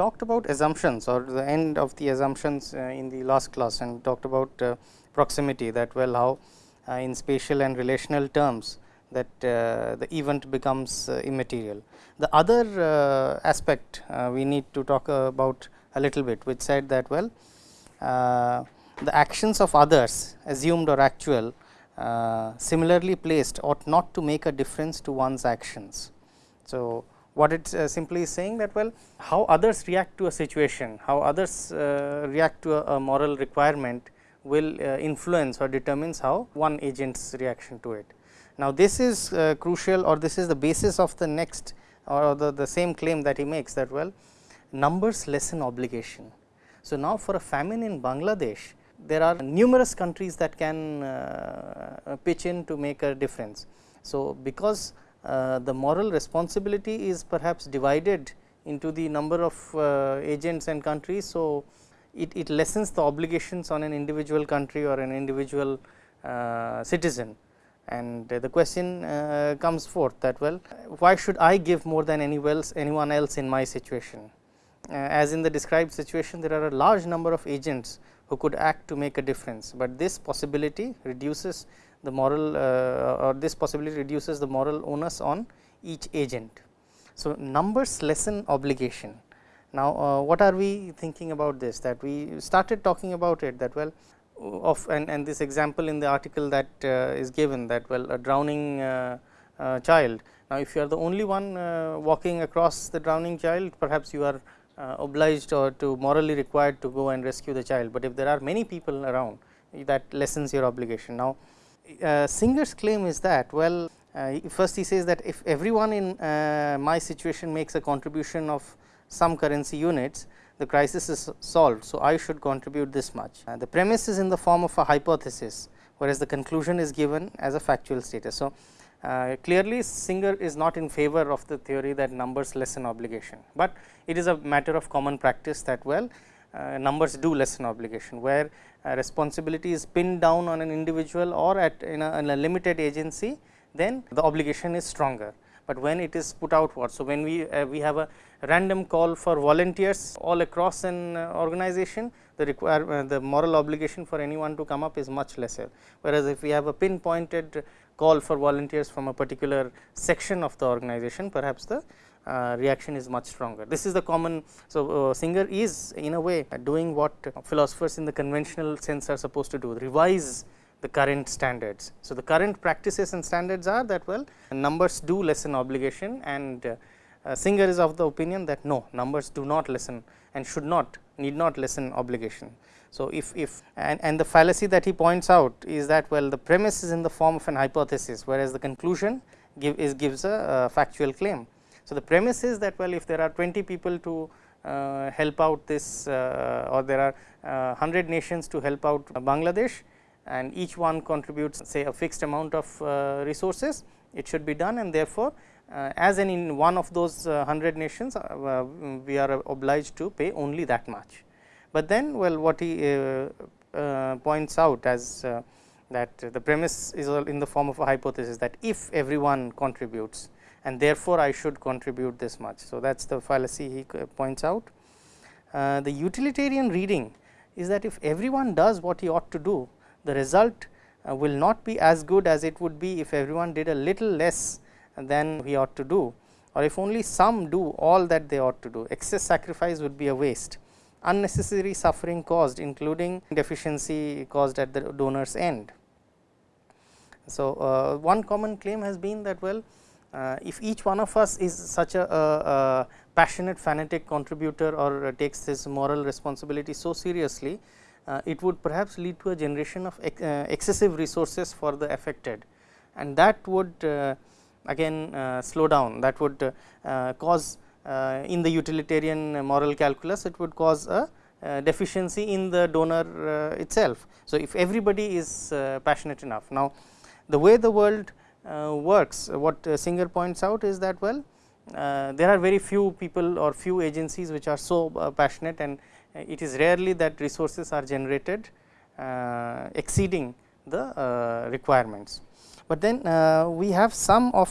talked about assumptions or the end of the assumptions uh, in the last class and talked about uh, proximity that well how uh, in spatial and relational terms that the event becomes immaterial. The other aspect we need to talk about a little bit which said that well the actions of others assumed or actual similarly placed ought not to make a difference to one's actions. So, what it uh, simply is saying that well how others react to a situation, how others uh, react to a, a, moral requirement will uh, influence or determines how one agent's reaction to it. Now, this is uh, crucial or this is the basis of the next or the, the same claim that he makes that well numbers lessen obligation. So, now for a famine in Bangladesh there are numerous countries that can uh, pitch in to make a difference. So, because the moral responsibility is perhaps divided into the number of uh, agents and countries. So, it, it lessens the obligations on an individual country or an individual uh, citizen and the question uh, comes forth that well why should I give more than anyone else in my situation. Uh, as in the described situation there are a large number of agents who could act to make a difference, but this possibility reduces the moral uh, or this possibility reduces the moral onus on each agent. So, numbers lessen obligation. Now, uh, what are we thinking about this that we started talking about it that well of and, and this example in the article that uh, is given that well a drowning child. Now, if you are the only one walking across the drowning child perhaps you are obliged or to morally required to go and rescue the child, but if there are many people around that lessens your obligation. Now, Singer's claim is that well first he says that if everyone in my situation makes a contribution of some currency units the crisis is solved. So, I should contribute this much. Uh, the premise is in the form of a hypothesis, whereas the conclusion is given as a factual status. So, uh, clearly Singer is not in favor of the theory that numbers lessen obligation, but it is a matter of common practice that well uh, numbers do lessen obligation, where uh, responsibility is pinned down on an individual or at in a, in a limited agency, then the obligation is stronger but when it is put outward. So, when we uh, we have a random call for volunteers all across an uh, organization, the require uh, the moral obligation for anyone to come up is much lesser. Whereas, if we have a pinpointed call for volunteers from a particular section of the organization, perhaps the uh, reaction is much stronger. This is the common. So, uh, Singer is in a way doing what philosophers in the conventional sense are supposed to do revise the current standards. So, the current practices and standards are that well numbers do lessen obligation and uh, Singer is of the opinion that no numbers do not lessen and should not need not lessen obligation. So, if, if and, and the fallacy that he points out is that well the premise is in the form of an hypothesis, whereas the conclusion give is gives a uh, factual claim. So, the premise is that well if there are 20 people to uh, help out this uh, or there are 100 uh, nations to help out Bangladesh, and each one contributes say a fixed amount of uh, resources, it should be done and therefore, uh, as in one of those 100 uh, nations we are obliged to pay only that much. But then well what he points out as that the premise is all in the form of a hypothesis that if everyone contributes and therefore, I should contribute this much. So, that is the fallacy he points out. Uh, the utilitarian reading is that if everyone does what he ought to do, the result uh, will not be as good as it would be if everyone did a little less than we ought to do or if only some do all that they ought to do excess sacrifice would be a waste unnecessary suffering caused including deficiency caused at the donor's end. So, uh, one common claim has been that well if each one of us is such a, a, a passionate fanatic contributor or takes his moral responsibility so seriously uh, it would perhaps lead to a generation of ex uh, excessive resources for the affected. And that would uh, again uh, slow down. That would uh, uh, cause in the utilitarian moral calculus it would cause a deficiency in the donor itself. So, if everybody is passionate enough. Now the way the world works what Singer points out is that well there are very few people or few agencies which are so passionate and uh, it is rarely that resources are generated uh, exceeding the uh, requirements. But then we have some of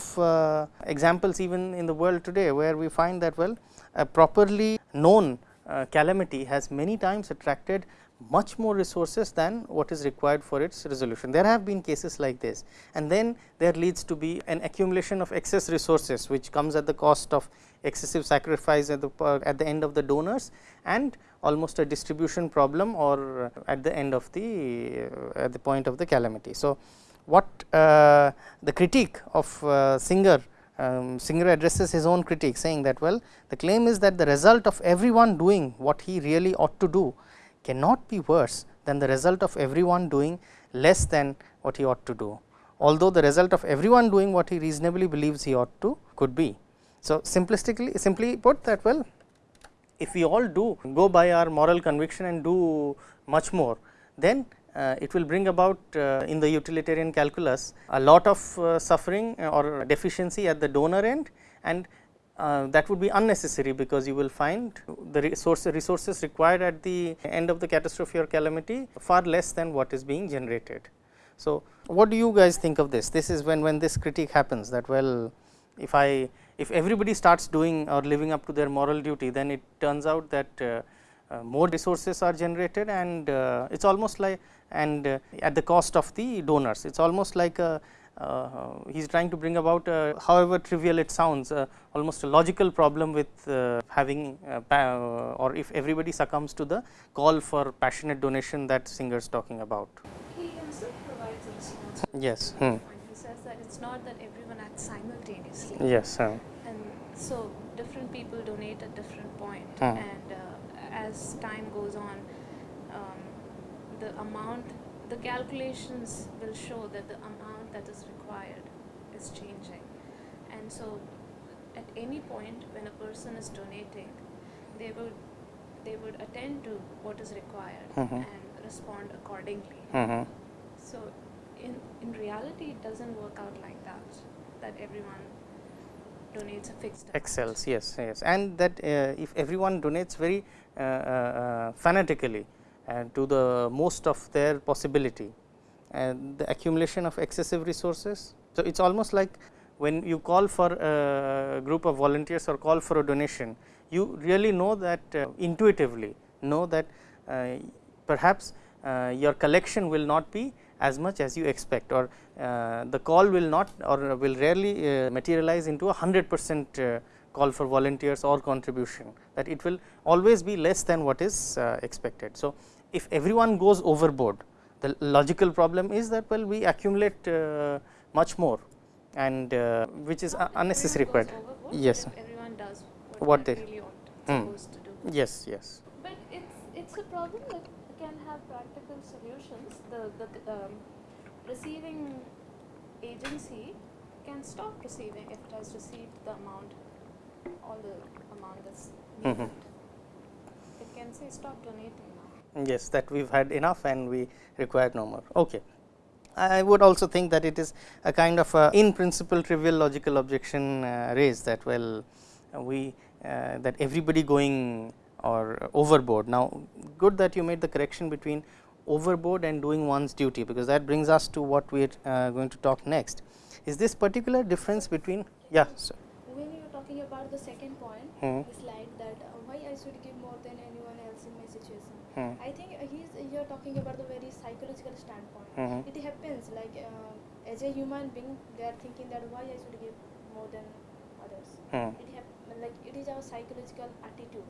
examples even in the world today, where we find that well a properly known uh, calamity has many times attracted much more resources than what is required for its resolution. There have been cases like this and then there leads to be an accumulation of excess resources which comes at the cost of excessive sacrifice at the at the end of the donors and almost a distribution problem or at the end of the uh, at the point of the calamity. So, what uh, the critique of uh, Singer um, Singer addresses his own critique saying that well the claim is that the result of everyone doing what he really ought to do cannot be worse than the result of everyone doing less than what he ought to do, although the result of everyone doing what he reasonably believes he ought to could be. So, simplistically simply put that well if we all do go by our moral conviction and do much more then uh, it will bring about uh, in the utilitarian calculus a lot of uh, suffering or deficiency at the donor end and uh, that would be unnecessary because you will find the resource, resources required at the end of the catastrophe or calamity far less than what is being generated. So, what do you guys think of this? This is when, when this critique happens that well if I if everybody starts doing or living up to their moral duty then it turns out that uh, uh, more resources are generated and uh, it is almost like and uh, at the cost of the donors. It is almost like a he is trying to bring about uh, however trivial it sounds uh, almost a logical problem with having or if everybody succumbs to the call for passionate donation that Singer is talking about. He himself provides a response. Yes. Hmm. He says that it is not that everyone acts simultaneously. Yes. And so different people donate at different point hmm. and as time goes on um, the amount the calculations will show that the that is required is changing. And so at any point when a person is donating, they would they would attend to what is required mm -hmm. and respond accordingly. Mm -hmm. So in in reality, it doesn't work out like that. That everyone donates a fixed amount. excels yes yes and that uh, if everyone donates very uh, uh, uh fanatically and to the most of their possibility and the accumulation of excessive resources. So, it is almost like when you call for a group of volunteers or call for a donation, you really know that uh, intuitively know that uh, perhaps uh, your collection will not be as much as you expect or uh, the call will not or will rarely uh, materialize into a 100 percent uh, call for volunteers or contribution that it will always be less than what is expected. So, if everyone goes overboard the logical problem is that well we accumulate uh, much more and uh, which is unnecessary required yes everyone does what, what they really mm. supposed to do. Yes yes. But it's it's a problem that can have practical solutions. The the um, receiving agency can stop receiving if it has received the amount all the amount that's needed. Mm -hmm. it can say stop donating yes that we have had enough and we require no more. Okay. I would also think that it is a kind of a in principle trivial logical objection uh, raised that well we uh, that everybody going or overboard. Now, good that you made the correction between overboard and doing one's duty, because that brings us to what we are uh, going to talk next. Is this particular difference between yeah. Sir. When you are talking about the second point, hmm. the slide that uh, why I should give more than anyone else in my Hmm. I think uh, he's you're talking about the very psychological standpoint. Hmm. It happens like uh, as a human being, they are thinking that why I should give more than others. Hmm. It like it is our psychological attitude.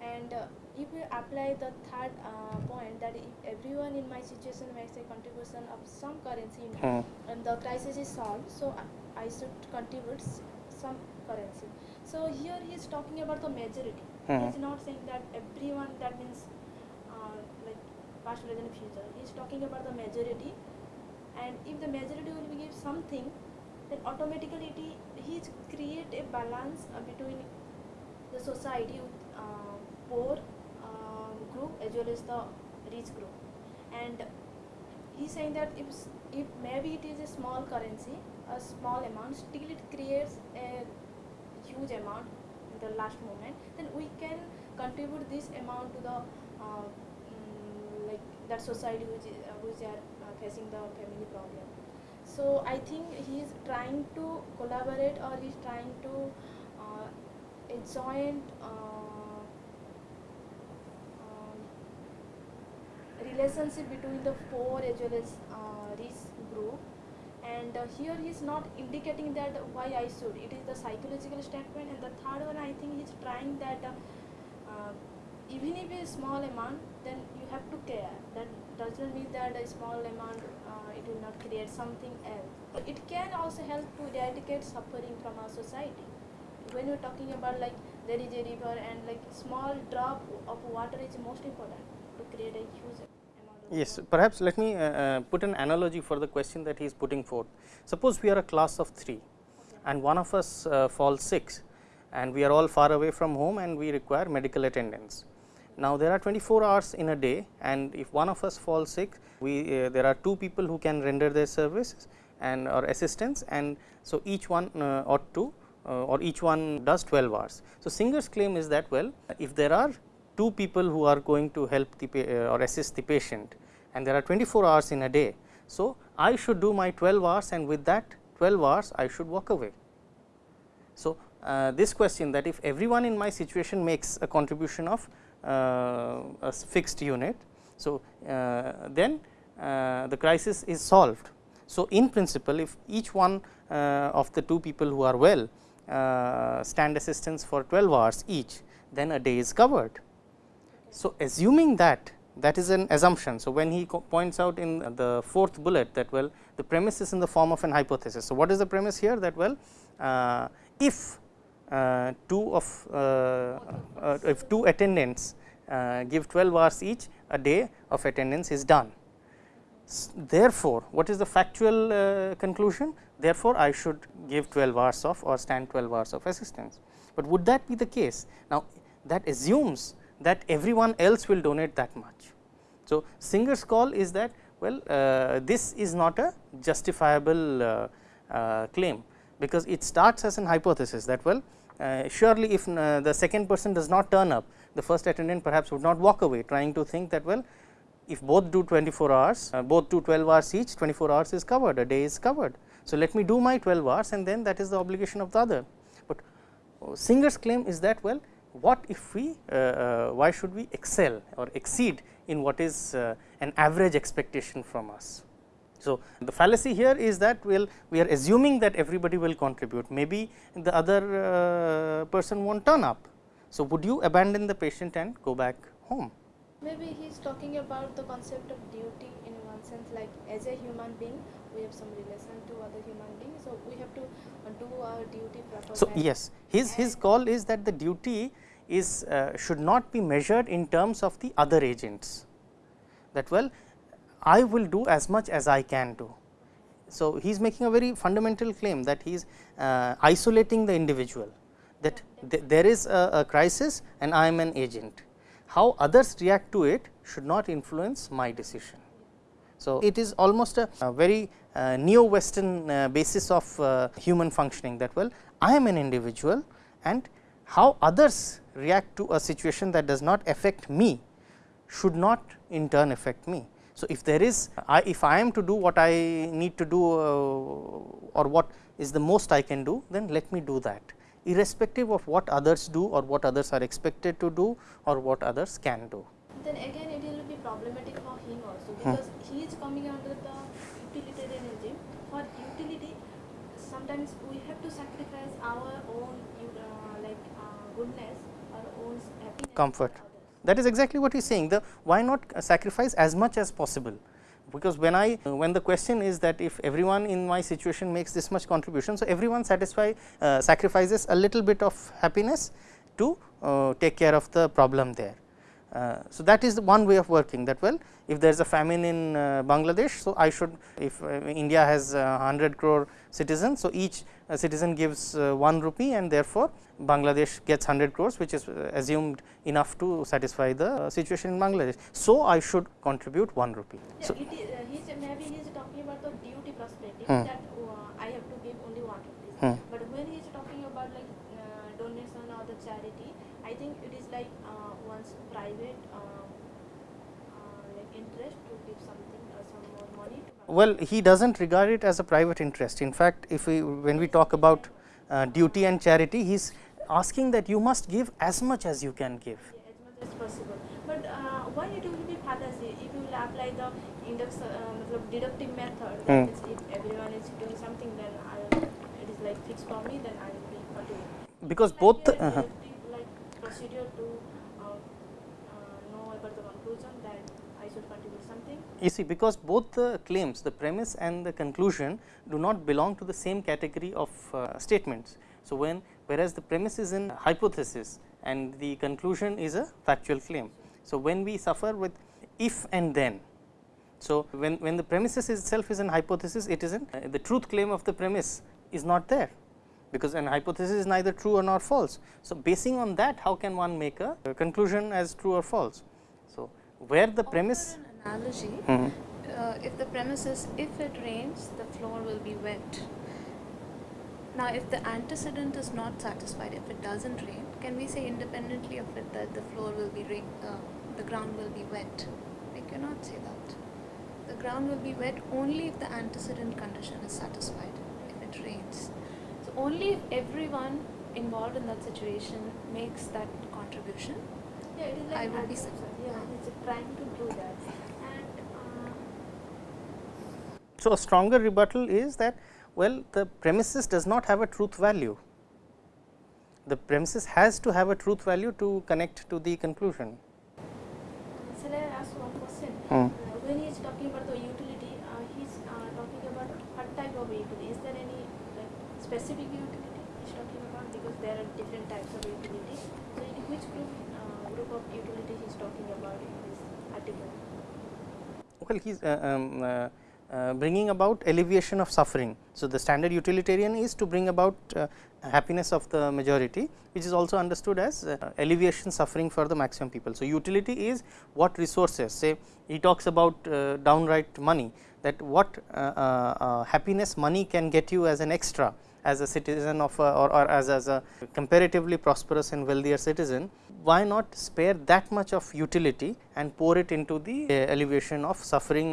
And uh, if we apply the third uh, point that if everyone in my situation makes a contribution of some currency hmm. and the crisis is solved, so I should contribute some currency. So here he is talking about the majority. Hmm. He is not saying that everyone. That means past, present, future. He is talking about the majority, and if the majority will give something, then automatically he create a balance uh, between the society with uh, poor uh, group as well as the rich group. And he's saying that if if maybe it is a small currency, a small amount, still it creates a huge amount in the last moment, then we can contribute this amount to the like that society which, is, uh, which are uh, facing the family problem. So I think he is trying to collaborate or he is trying to uh, a joint um, relationship between the poor as well as uh, rich group. And uh, here he is not indicating that why I should. It is the psychological statement and the third one I think he is trying that uh, even if a small amount then you have to care. That does not mean that a small amount uh, it will not create something else. It can also help to eradicate suffering from our society. When we're talking about like there is a river and like small drop of water is most important to create a huge amount of Yes, water. perhaps let me uh, uh, put an analogy for the question that he is putting forth. Suppose we are a class of 3 and one of us uh, falls sick and we are all far away from home and we require medical attendance. Now, there are 24 hours in a day and if one of us falls sick, we uh, there are two people who can render their services and or assistance and so each one uh, ought to uh, or each one does 12 hours. So, Singer's claim is that well if there are two people who are going to help the uh, or assist the patient and there are 24 hours in a day. So, I should do my 12 hours and with that 12 hours I should walk away. So, uh, this question that if everyone in my situation makes a contribution of a s- fixed unit. So, uh, then uh, the crisis is solved. So, in principle if each one uh, of the two people who are well uh, stand assistance for 12 hours each, then a day is covered. So, assuming that that is an assumption. So, when he points out in the fourth bullet that well the premise is in the form of an hypothesis. So, what is the premise here that well uh, if uh, two of uh, uh, if two attendants uh, give 12 hours each a day of attendance is done. Therefore, what is the factual uh, conclusion? Therefore, I should give 12 hours of or stand 12 hours of assistance. But would that be the case? Now, that assumes that everyone else will donate that much. So, Singer's call is that well uh, this is not a justifiable uh, uh, claim, because it starts as an hypothesis that well uh, surely if uh, the second person does not turn up the first attendant perhaps would not walk away trying to think that well if both do 24 hours, uh, both do 12 hours each, 24 hours is covered, a day is covered. So, let me do my 12 hours and then that is the obligation of the other. But uh, Singer's claim is that well, what if we, uh, uh, why should we excel or exceed in what is uh, an average expectation from us. So, the fallacy here is that well, we are assuming that everybody will contribute, maybe the other uh, person will not turn up. So, would you abandon the patient and go back home? Maybe he is talking about the concept of duty in one sense like as a human being we have some relation to other human beings. So, we have to uh, do our duty properly. So, yes his his call is that the duty is uh, should not be measured in terms of the other agents that well I will do as much as I can do. So, he is making a very fundamental claim that he is uh, isolating the individual that th there is a, a crisis and I am an agent. How others react to it should not influence my decision. So, it is almost a, a very uh, neo western uh, basis of uh, human functioning that well I am an individual and how others react to a situation that does not affect me should not in turn affect me. So, if there is I, if I am to do what I need to do uh, or what is the most I can do then let me do that irrespective of what others do or what others are expected to do or what others can do. then again it will be problematic for him also because he is coming under the utilitarian regime. For utility, sometimes we have to sacrifice our own uh, like uh, goodness, our own happiness, for Comfort. That is exactly what he is saying. The why not sacrifice as much as possible? Because when I when the question is that if everyone in my situation makes this much contribution, so everyone satisfy uh, sacrifices a little bit of happiness to uh, take care of the problem there. Uh, so, that is one way of working that well if there is a famine in uh, Bangladesh. So, I should if uh, India has uh, 100 crore citizens. So, each uh, citizen gives uh, 1 rupee and therefore, Bangladesh gets 100 crores which is uh, assumed enough to satisfy the situation in Bangladesh. So, I should contribute 1 rupee. Yeah, So, it is, uh, he's, maybe he is talking about the duty perspective Hmm. that uh, I have to give only one rupee. Hmm. But when he is talking about like uh, donation or the charity, I think it is like uh, one's private uh, uh, like interest to give something or some more money. To well he does not regard it as a private interest. In fact, if we when we talk about uh, duty and charity, he is asking that you must give as much as you can give. Yeah, as much as possible. But uh, why it will be fallacy if you will apply the index uh, deductive method that means if everyone is doing something then I, it is like fixed for me then I will be continuing because both uh -huh. like procedure to uh, uh, know about the conclusion that I should contribute something You see because both the claims the premise and the conclusion do not belong to the same category of uh, statements. So, when whereas the premise is in hypothesis and the conclusion is a factual claim. So, when we suffer with if and then. So, when, when the premises itself is an hypothesis it is in uh, the truth claim of the premise is not there because an hypothesis is neither true or nor false. So, basing on that how can one make a, a conclusion as true or false. So, where the premise Offer an analogy. Mhm. Uh, if the premise is if it rains, the floor will be wet. Now, if the antecedent is not satisfied, if it doesn't rain, can we say independently of it that the floor will be rain, uh, the ground will be wet? We cannot say that. The ground will be wet only if the antecedent condition is satisfied. If it rains, so only if everyone involved in that situation makes that contribution, yeah it is like I will be assumption. yeah it's trying to do that and So, a stronger rebuttal is that well the premises does not have a truth value. The premises has to have a truth value to connect to the conclusion. Shall I ask one question? Hmm. Uh, when he is talking about the utility, uh, he is uh, talking about what type of utility? Is there any like specific utility he is talking about? Because there are different types of utility. So, in which group uh, group of utility he is talking about in this article? Well, he is uh, um, uh, bringing about alleviation of suffering. So, the standard utilitarian is to bring about uh, happiness of the majority, which is also understood as uh, alleviation suffering for the maximum people. So, utility is what resources say he talks about uh, downright money that what uh, happiness money can get you as an extra as a citizen of a, or, or as, as a comparatively prosperous and wealthier citizen, why not spare that much of utility and pour it into the alleviation of suffering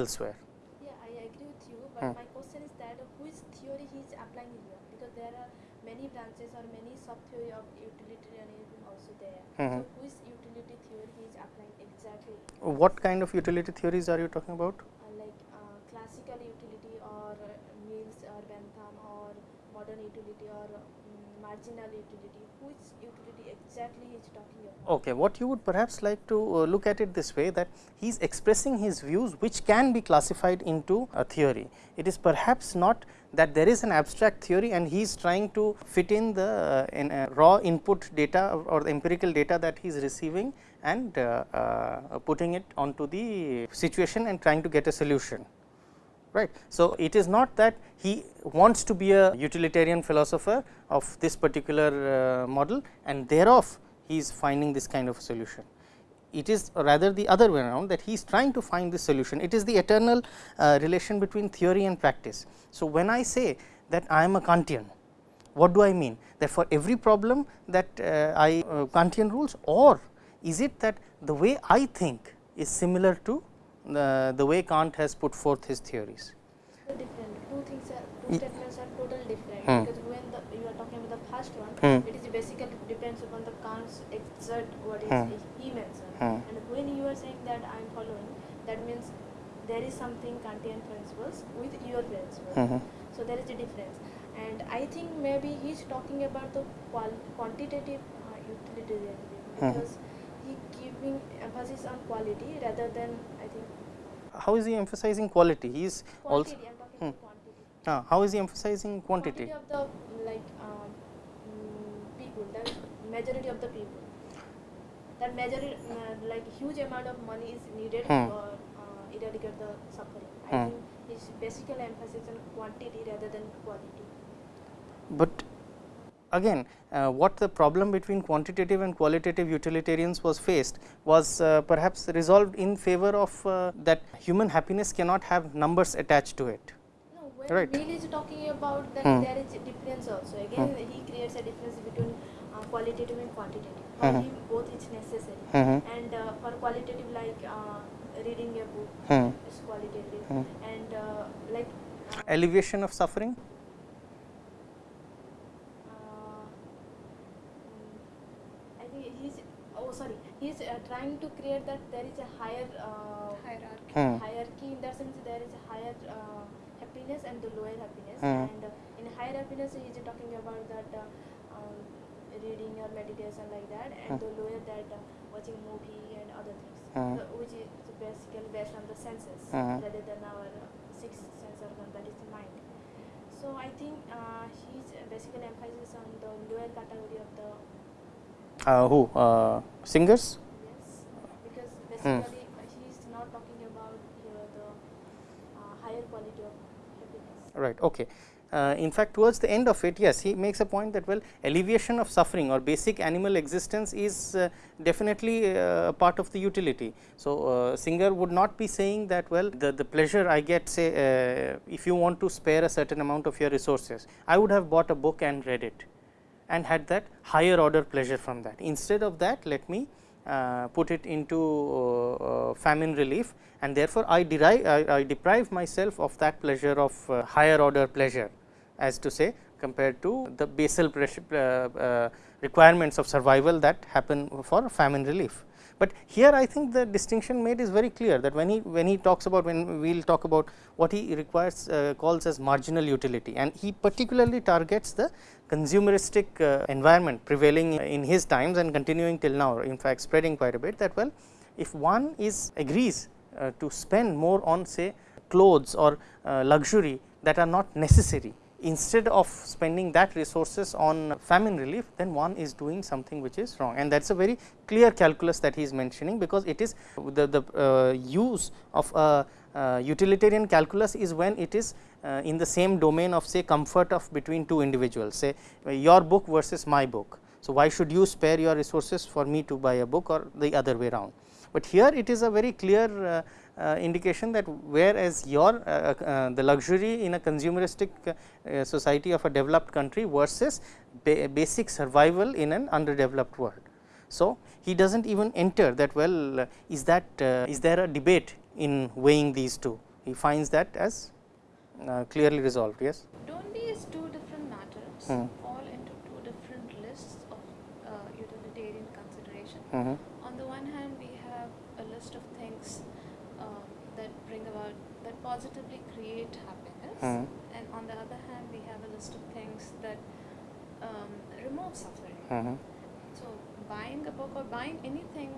elsewhere. Yeah, I agree with you, but Hmm. my question is that which theory he is applying here? Because there are many branches or many sub theory of utilitarianism also there. Mhm. So, which utility theory he is applying exactly? What kind of utility theories are you talking about? uh, like uh, classical utility or uh, Mills or Bentham or modern utility or um, marginal utility which utility exactly he is talking about Okay, what you would perhaps like to uh, look at it this way that he is expressing his views which can be classified into a theory. It is perhaps not that there is an abstract theory and he is trying to fit in the uh, in, uh, raw input data or, the empirical data that he is receiving and putting it onto the situation and trying to get a solution right. So, it is not that he wants to be a utilitarian philosopher of this particular model and thereof he is finding this kind of solution. It is rather the other way around that he is trying to find this solution. It is the eternal uh, relation between theory and practice. So, when I say that I am a Kantian, what do I mean? That for every problem that uh, I uh, Kantian rules or is it that the way I think is similar to the, the way Kant has put forth his theories. Different two things are two statements are totally different Hmm. because when the you are talking about the first one Hmm. it is basically the Kant's what is Hmm. he mentioned Hmm. and when you are saying that I am following that means there is something Kantian principles with your principles Mhm. so there is a difference and I think maybe he is talking about the qual- quantitative uh, utilitarianism Hmm. because he giving emphasis on quality rather than I think How is he emphasizing quality? He is also I'm talking Hmm. quantity uh, how is he emphasizing quantity? of the like um, mm, people that majority of the people that majority uh, like huge amount of money is needed Hmm. for uh, eradicate the suffering i Hmm. think his basically emphasis on quantity rather than quality But again uh, what the problem between quantitative and qualitative utilitarians was faced was uh, perhaps resolved in favor of uh, that human happiness cannot have numbers attached to it. no when Right. Mill is talking about that Hmm. there is a difference also again he creates a difference between uh, qualitative and quantitative for Mhm. both is necessary Mhm. and uh, for qualitative like uh, reading a book Hmm. is qualitative and uh, like uh, Alleviation of suffering? mm, I think he's oh sorry, he's uh, trying to create that there is a higher uh, Hierarchy. Hmm. hierarchy in that sense there is a higher uh, happiness and the lower happiness Hmm. and uh, in higher happiness he is talking about that reading or meditation like that and Hmm. the lower that uh, watching movie and other things Hmm. which is basically based on the senses Hmm. rather than our uh, sixth sense organ that is the mind so I think uh, he's basically emphasis on the lower category of the Uh, who uh, Singer's? Yes, because basically he is not talking about the higher quality of happiness. Right. Okay. Uh, in fact, towards the end of it, yes, he makes a point that well, alleviation of suffering or basic animal existence is uh, definitely uh, part of the utility. So, uh, Singer would not be saying that well, the, the pleasure I get say uh, if you want to spare a certain amount of your resources, I would have bought a book and read it and had that higher order pleasure from that. Instead of that, let me uh, put it into uh, uh, famine relief and therefore, I derive I, I deprive myself of that pleasure of uh, higher order pleasure as to say compared to the basal pressure, uh, uh, requirements of survival that happen for famine relief. But here I think the distinction made is very clear that when he when he talks about when we will talk about what he requires uh, calls as marginal utility and he particularly targets the consumeristic uh, environment prevailing in his times and continuing till now in fact spreading quite a bit that well if one is agrees uh, to spend more on say clothes or uh, luxury that are not necessary instead of spending that resources on famine relief then one is doing something which is wrong and that is a very clear calculus that he is mentioning because it is the, the uh, use of a uh, utilitarian calculus is when it is uh, in the same domain of say comfort of between two individuals say your book versus my book. So, why should you spare your resources for me to buy a book or the other way around. But here it is a very clear uh, indication that whereas your uh, uh, the luxury in a consumeristic uh, society of a developed country versus ba basic survival in an underdeveloped world. So, he does not even enter that well uh, is that uh, is there a debate in weighing these two he finds that as uh, clearly resolved yes. Don't these two different matters Hmm. fall into two different lists of uh, utilitarian consideration? Mm -hmm. On the one hand, we have a list of things um, that bring about that positively create happiness, Mhm. and on the other hand, we have a list of things that um, remove suffering. Mm -hmm. So, buying a book or buying anything,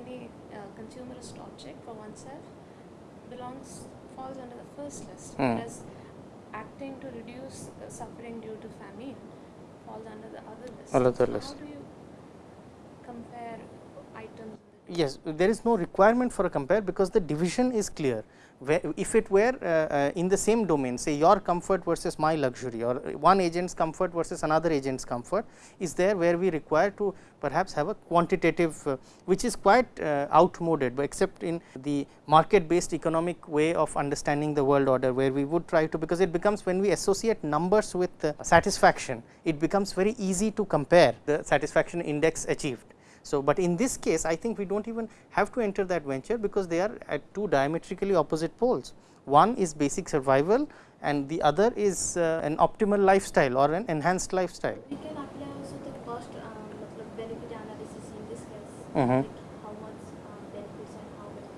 any uh, consumerist object for oneself belongs falls under the first list, Hmm. whereas acting to reduce uh, suffering due to famine falls under the other list. Another list. How do you compare items? Yes, there is no requirement for a compare because the division is clear. If it were uh, uh, in the same domain, say your comfort versus my luxury or one agent's comfort versus another agent's comfort is there where we require to perhaps have a quantitative uh, which is quite uh, outmoded, except in the market based economic way of understanding the world order where we would try to because it becomes when we associate numbers with uh, satisfaction, it becomes very easy to compare the satisfaction index achieved. So, but in this case I think we do not even have to enter that venture because they are at two diametrically opposite poles. One is basic survival and the other is uh, an optimal lifestyle or an enhanced lifestyle. We can apply also the cost um, benefit analysis in this case, like how much benefits and how much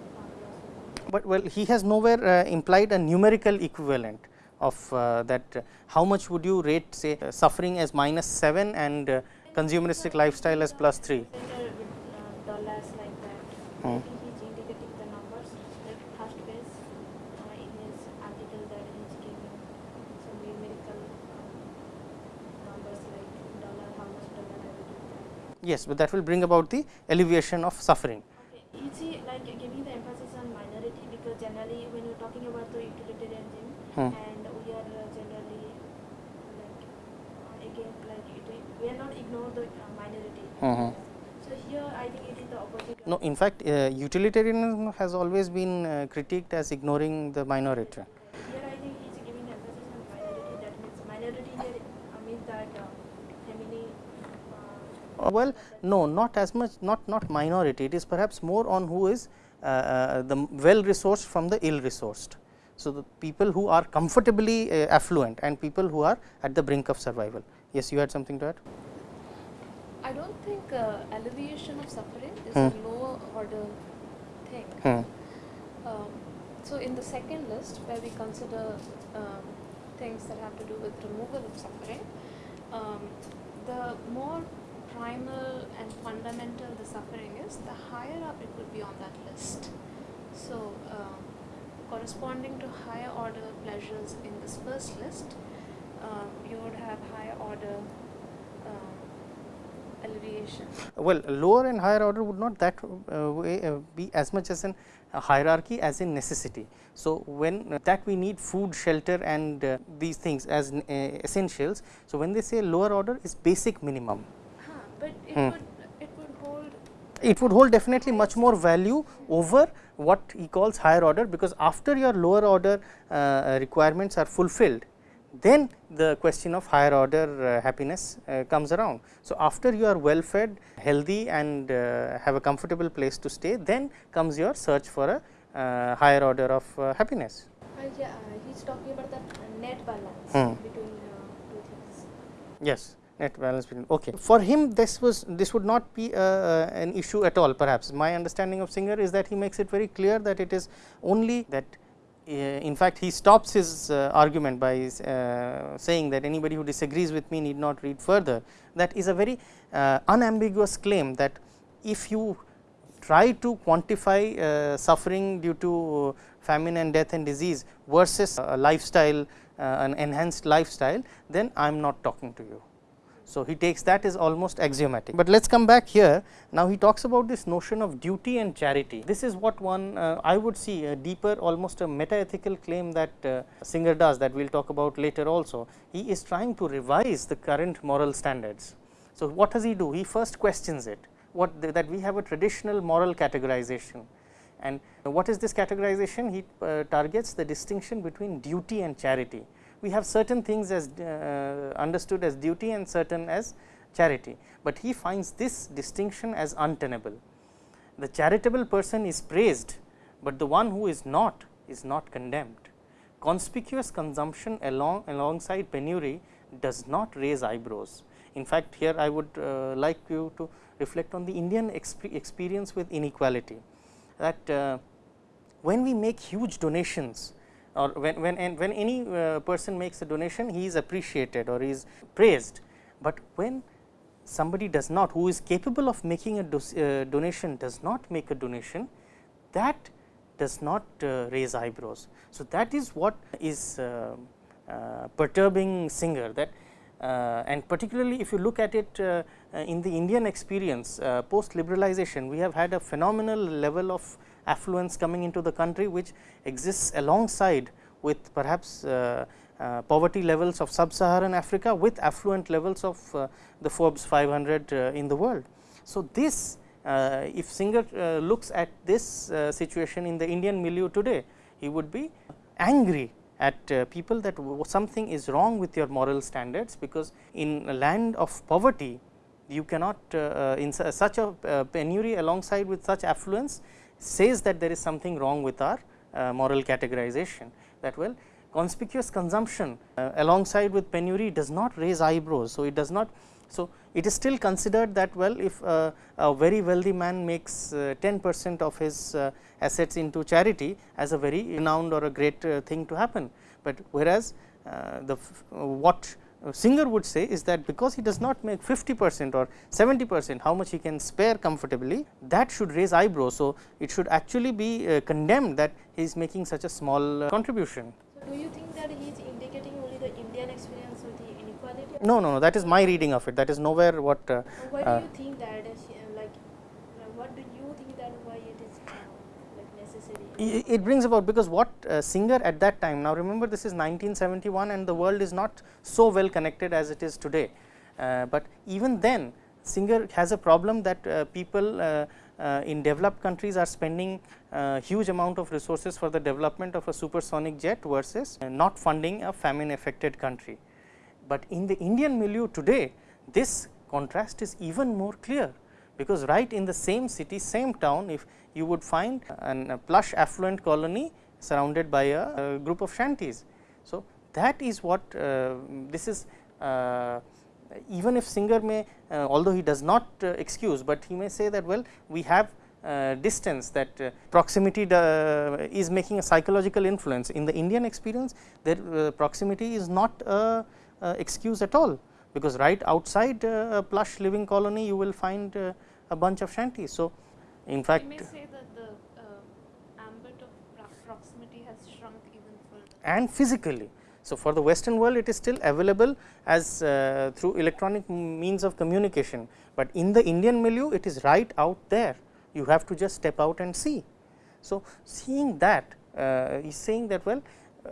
um. But well he has nowhere uh, implied a numerical equivalent of uh, that uh, how much would you rate say uh, suffering as minus 7 and uh, consumeristic lifestyle as plus 3. Better with uh, dollars like that. Hmm. I think he's indicating the numbers. Like first page uh, in his article that he's giving some numerical numbers like dollar, how much dollar I will give that. Yes, but that will bring about the alleviation of suffering. Okay, is he like giving the emphasis on minority because generally when you're talking about the utilitarianism Hmm. and we are uh, generally again like it, we are not ignore the uh, minority. Mhm. So here I think it is the opposite. No, in fact, uh, utilitarianism has always been uh, critiqued as ignoring the minority. Here I think he is giving emphasis on minority. That means minority here means that uh, family. Uh, well, no, not as much, not not minority. It is perhaps more on who is uh, uh, the well resourced from the ill resourced. So, the people who are comfortably uh, affluent and people who are at the brink of survival. Yes, you had something to add. I don't think uh, alleviation of suffering is Hmm. a lower order thing. Hmm. Um, so in the second list, where we consider um, things that have to do with removal of suffering, um, the more primal and fundamental the suffering is, the higher up it would be on that list. So, um, corresponding to higher order pleasures in this first list, um, you would have higher order um, alleviation. Well, lower and higher order would not that uh, way uh, be as much as an a hierarchy as in necessity. So, when uh, that we need food, shelter and uh, these things as uh, essentials. So, when they say lower order is basic minimum, Huh, but it Hmm. would it would hold it would hold definitely much more value over what he calls higher order, because after your lower order uh, requirements are fulfilled, then the question of higher order uh, happiness uh, comes around. So, after you are well fed, healthy and uh, have a comfortable place to stay, then comes your search for a uh, higher order of uh, happiness. Yeah, uh, he's talking about the net balance Hmm. between two things. Yes, net balance between. Okay, for him this was this would not be uh, an issue at all. Perhaps my understanding of Singer is that he makes it very clear that it is only that. Uh, in fact, he stops his uh, argument by uh, saying that anybody who disagrees with me need not read further. That is a very unambiguous claim that if you try to quantify uh, suffering due to famine and death and disease versus a lifestyle, uh, an enhanced lifestyle, then I am not talking to you. So, he takes that as almost axiomatic. But let us come back here. Now, he talks about this notion of duty and charity. This is what one uh, I would see a deeper almost a meta ethical claim that uh, Singer does that we will talk about later also. He is trying to revise the current moral standards. So, what does he do? He first questions it what the, that we have a traditional moral categorization and what is this categorization? He uh, targets the distinction between duty and charity we have certain things as uh, understood as duty and certain as charity, but he finds this distinction as untenable. The charitable person is praised, but the one who is not is not condemned. Conspicuous consumption along alongside penury does not raise eyebrows. In fact, here I would uh, like you to reflect on the Indian exp experience with inequality that uh, when we make huge donations or when, when, and when any uh, person makes a donation he is appreciated or he is praised, but when somebody does not who is capable of making a do, uh, donation does not make a donation that does not uh, raise eyebrows. So, that is what is uh, uh, perturbing Singer that uh, and particularly if you look at it in the Indian experience post liberalization we have had a phenomenal level of affluence coming into the country which exists alongside with perhaps uh, uh, poverty levels of sub-Saharan Africa with affluent levels of uh, the Forbes 500 uh, in the world. So, this uh, if Singer uh, looks at this situation in the Indian milieu today, he would be angry at people that something is wrong with your moral standards, because in a land of poverty you cannot in su such a penury alongside with such affluence says that there is something wrong with our uh, moral categorization that well conspicuous consumption uh, alongside with penury does not raise eyebrows. So, it does not so it is still considered that well if uh, a very wealthy man makes 10 percent of his uh, assets into charity as a very renowned or a great uh, thing to happen, but whereas uh, the what Singer would say is that because he does not make 50 percent or 70 percent how much he can spare comfortably that should raise eyebrows. So, it should actually be uh, condemned that he is making such a small uh, contribution. So, do you think that he is indicating only the Indian experience with the inequality? No, no, no that is my reading of it that is nowhere what. Uh, Why uh, do you think that uh, like uh, what do you think that why it is uh, like necessary? It brings about because what uh, Singer at that time now remember this is 1971 and the world is not so well connected as it is today, uh, but even then Singer has a problem that uh, people uh, uh, in developed countries are spending uh, huge amount of resources for the development of a supersonic jet versus not funding a famine affected country. But in the Indian milieu today this contrast is even more clear because right in the same city same town if you would find an, a plush affluent colony surrounded by a, a group of shanties. So, that is what uh, this is uh, even if Singer may although he does not excuse, but he may say that well we have uh, distance that uh, proximity is making a psychological influence. In the Indian experience, their uh, proximity is not a, excuse at all, because right outside a plush living colony you will find a bunch of shanties. So, in fact, may say that the ambit of proximity has shrunk even further and physically. So, for the western world it is still available as uh, through electronic means of communication, but in the Indian milieu it is right out there you have to just step out and see. So, seeing that uh, is saying that well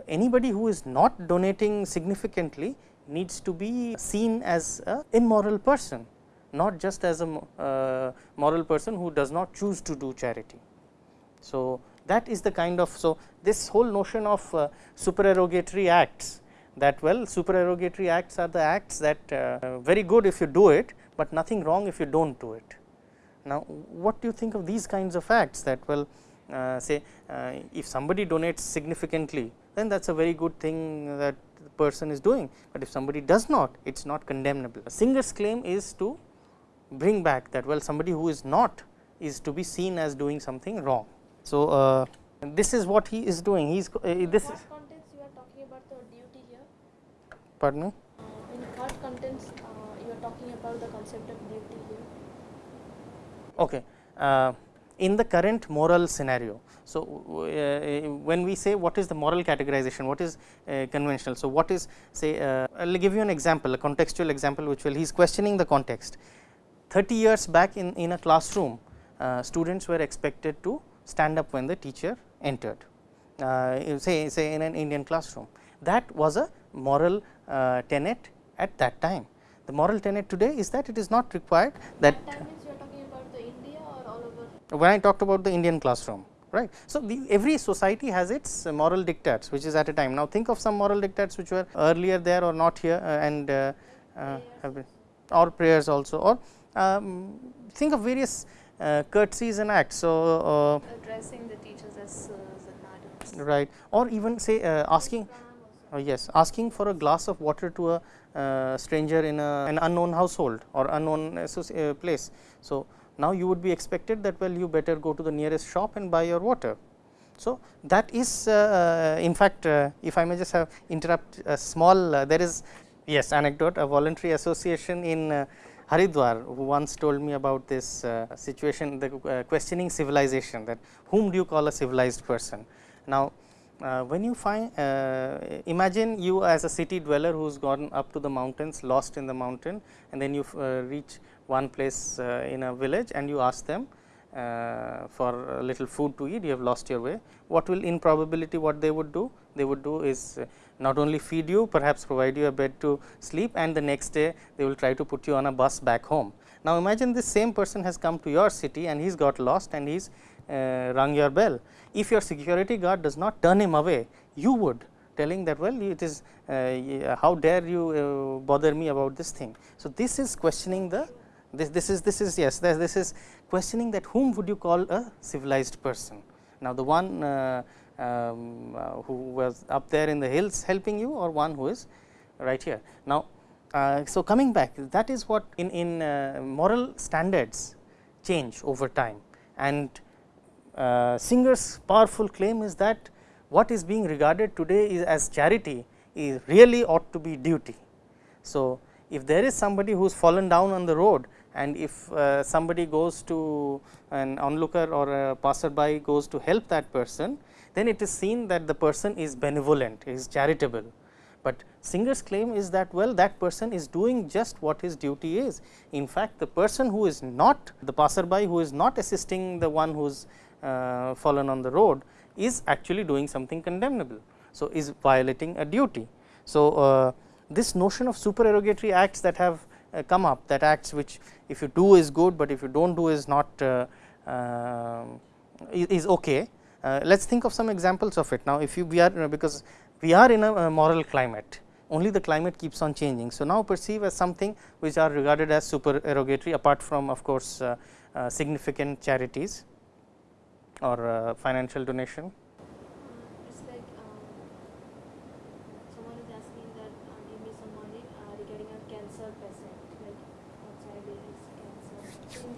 anybody who is not donating significantly needs to be seen as a immoral person, not just as a uh, moral person who does not choose to do charity. So, that is the kind of so this whole notion of uh, supererogatory acts that well supererogatory acts are the acts that uh, very good if you do it, but nothing wrong if you do not do it. Now, what do you think of these kinds of acts that well say if somebody donates significantly then that is a very good thing that person is doing, but if somebody does not it is not condemnable. A Singer's claim is to bring back that well somebody who is not is to be seen as doing something wrong. So, uh, this is what he is doing he is uh, this what context you are talking about the duty here? Pardon me? Uh, in what context uh, you are talking about the concept of duty here? Okay. Uh, in the current moral scenario. So, uh, when we say what is the moral categorization, what is uh, conventional. So, what is say uh, I will give you an example a contextual example which will he is questioning the context. 30 years back in, in a classroom uh, students were expected to stand up when the teacher entered uh, say say in an Indian classroom that was a moral uh, tenet at that time. The moral tenet today is that it is not required that when I talked about the Indian classroom right. So, the, every society has its moral dictates which is at a time. Now, think of some moral dictates which were earlier there or not here uh, and uh, uh, have been or prayers also or um, think of various uh, courtesies and acts. So, uh, addressing the teachers as sirs and madams right or even say uh, asking yes asking for a glass of water to a stranger in a, an unknown household or unknown place. So, now, you would be expected that well you better go to the nearest shop and buy your water. So, that is uh, in fact, uh, if I may just have interrupt a small uh, there is yes anecdote a voluntary association in uh, Haridwar who once told me about this uh, situation the uh, questioning civilization that whom do you call a civilized person. Now, when you find imagine you as a city dweller who has gone up to the mountains lost in the mountain and then you reach one place uh, in a village and you ask them uh, for a little food to eat, you have lost your way. What will in probability what they would do? They would do is uh, not only feed you, perhaps provide you a bed to sleep and the next day they will try to put you on a bus back home. Now, imagine this same person has come to your city and he has got lost and he has uh, rung your bell. If your security guard does not turn him away, you would telling that well it is uh, how dare you uh, bother me about this thing. So, this is questioning the this, this is this is yes this, this is questioning that whom would you call a civilized person. Now, the one uh, um, uh, who was up there in the hills helping you or one who is right here. Now, uh, so coming back that is what in, in uh, moral standards change over time and uh, Singer's powerful claim is that what is being regarded today is as charity is really ought to be duty. So, if there is somebody who is fallen down on the road and if uh, somebody goes to an onlooker or a passerby goes to help that person, then it is seen that the person is benevolent, is charitable. But Singer's claim is that well that person is doing just what his duty is. In fact, the person who is not the passerby who is not assisting the one who is uh, fallen on the road is actually doing something condemnable. So, is violating a duty. So, uh, this notion of supererogatory acts that have come up that acts which if you do is good, but if you do not do is not uh, uh, is okay. let us think of some examples of it. Now, if you we are because we are in a, moral climate only the climate keeps on changing. So, now perceive as something which are regarded as supererogatory apart from of course, uh, uh, significant charities or uh, financial donation.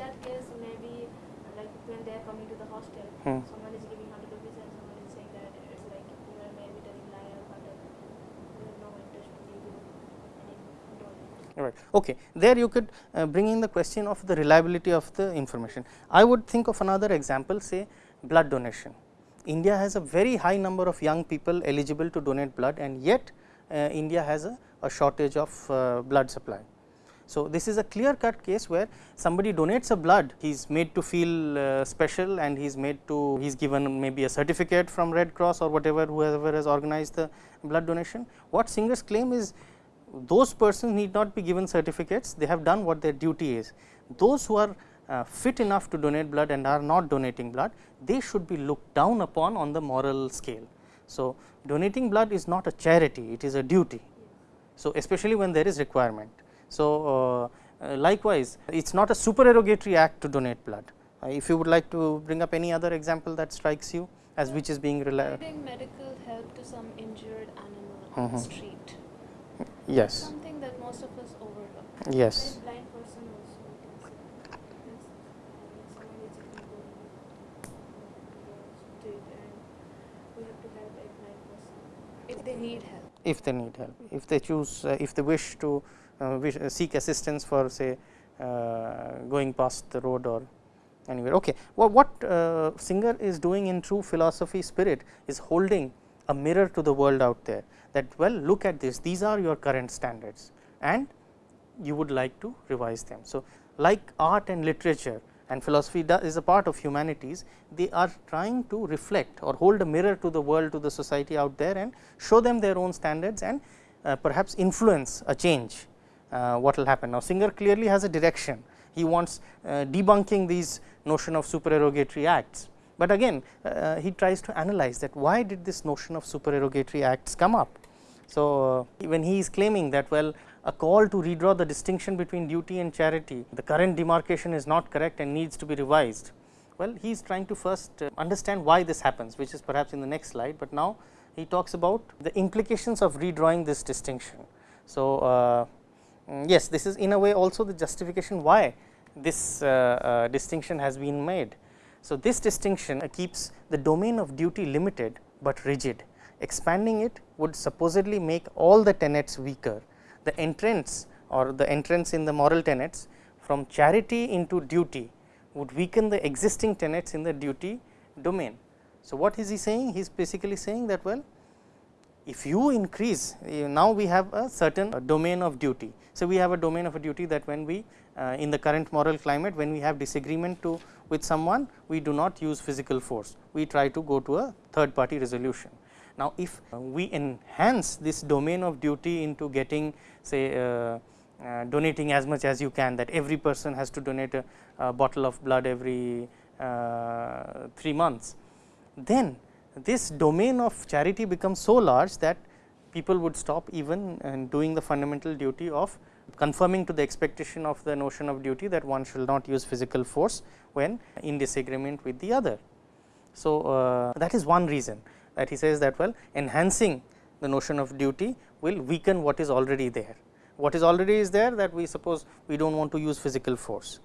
that case, maybe like when they are coming to the hostel, Hmm. someone is giving 100 rupees and someone is saying that it's like you are maybe telling lie or 100. We have no interest to give you any donate. Right. Okay. There you could uh, bring in the question of the reliability of the information. I would think of another example say blood donation. India has a very high number of young people eligible to donate blood and yet uh, India has a, a shortage of uh, blood supply. So, this is a clear cut case where somebody donates a blood, he is made to feel uh, special and he is made to, he is given maybe a certificate from Red Cross or whatever whoever has organized the blood donation. What Singer's claim is those persons need not be given certificates, they have done what their duty is. Those who are uh, fit enough to donate blood and are not donating blood, they should be looked down upon on the moral scale. So, donating blood is not a charity, it is a duty. So, especially when there is requirement. So, uh, uh, likewise it is not a supererogatory act to donate blood. Uh, if you would like to bring up any other example that strikes you as which is being reliable. Providing medical help to some injured animal on Mhm. the street. Yes, Something that most of us overlook. yes. Blind person also. we can say. Means, someone is sitting going on the street and we have to help a blind person. If they need help. if they need help, if they choose, uh, if they wish to uh, wish, uh, seek assistance for say uh, going past the road or anywhere. Okay. Well, what uh, Singer is doing in true philosophy spirit is holding a mirror to the world out there that well look at this, these are your current standards and you would like to revise them. So, like art and literature and philosophy is a part of humanities, they are trying to reflect or hold a mirror to the world to the society out there and show them their own standards and uh, perhaps influence a change uh, what will happen. Now, Singer clearly has a direction, he wants uh, debunking these notion of supererogatory acts, but again uh, he tries to analyze that why did this notion of supererogatory acts come up. So, uh, when he is claiming that well a call to redraw the distinction between duty and charity, the current demarcation is not correct and needs to be revised. Well, he is trying to first uh, understand why this happens, which is perhaps in the next slide, but now he talks about the implications of redrawing this distinction. So, uh, mm, yes, this is in a way also the justification why this uh, uh, distinction has been made. So, this distinction keeps the domain of duty limited, but rigid. Expanding it would supposedly make all the tenets weaker. The entrance or the entrance in the moral tenets from charity into duty would weaken the existing tenets in the duty domain. So, what is he saying? He is basically saying that well if you increase now we have a certain uh, domain of duty. So, we have a domain of a duty that when we uh, in the current moral climate when we have disagreement to with someone we do not use physical force, we try to go to a third party resolution. Now, if we enhance this domain of duty into getting say uh, uh, donating as much as you can that every person has to donate a, a bottle of blood every uh, 3 months, then this domain of charity becomes so large that people would stop even uh, doing the fundamental duty of conforming to the expectation of the notion of duty that one should not use physical force when in disagreement with the other. So, uh, that is one reason that he says that well enhancing the notion of duty will weaken what is already there. What is already is there that we suppose we do not want to use physical force.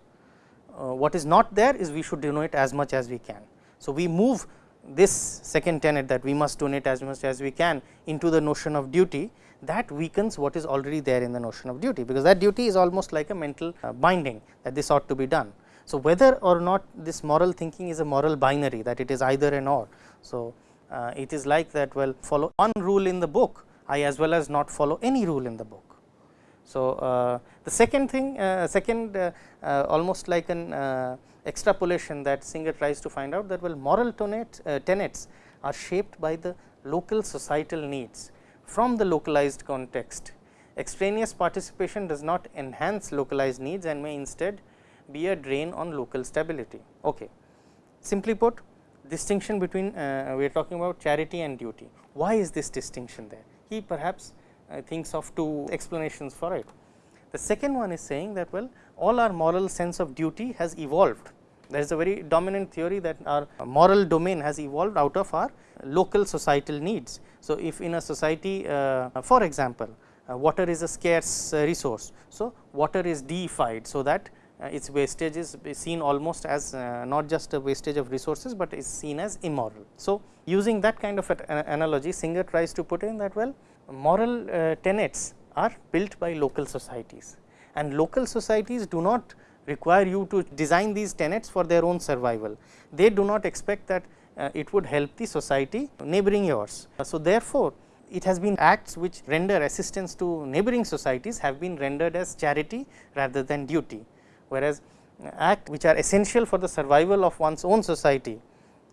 Uh, what is not there is we should donate as much as we can. So, we move this second tenet that we must donate as much as we can into the notion of duty that weakens what is already there in the notion of duty, because that duty is almost like a mental uh, binding that this ought to be done. So, whether or not this moral thinking is a moral binary that it is either and or. So, uh, it is like that well follow one rule in the book I as well as not follow any rule in the book. So, uh, the second thing uh, second uh, uh, almost like an uh, extrapolation that Singer tries to find out that well moral tenets, uh, tenets are shaped by the local societal needs from the localized context. Extraneous participation does not enhance localized needs and may instead be a drain on local stability. Okay. Simply put distinction between uh, we are talking about charity and duty. Why is this distinction there? He perhaps uh, thinks of two explanations for it. The second one is saying that well all our moral sense of duty has evolved. There is a very dominant theory that our moral domain has evolved out of our local societal needs. So, if in a society uh, for example, uh, water is a scarce uh, resource. So, water is deified. So, that uh, its wastage is seen almost as uh, not just a wastage of resources, but is seen as immoral. So, using that kind of analogy Singer tries to put in that well moral uh, tenets are built by local societies and local societies do not require you to design these tenets for their own survival. They do not expect that uh, it would help the society neighboring yours. Uh, so, therefore, it has been acts which render assistance to neighboring societies have been rendered as charity rather than duty whereas act which are essential for the survival of one's own society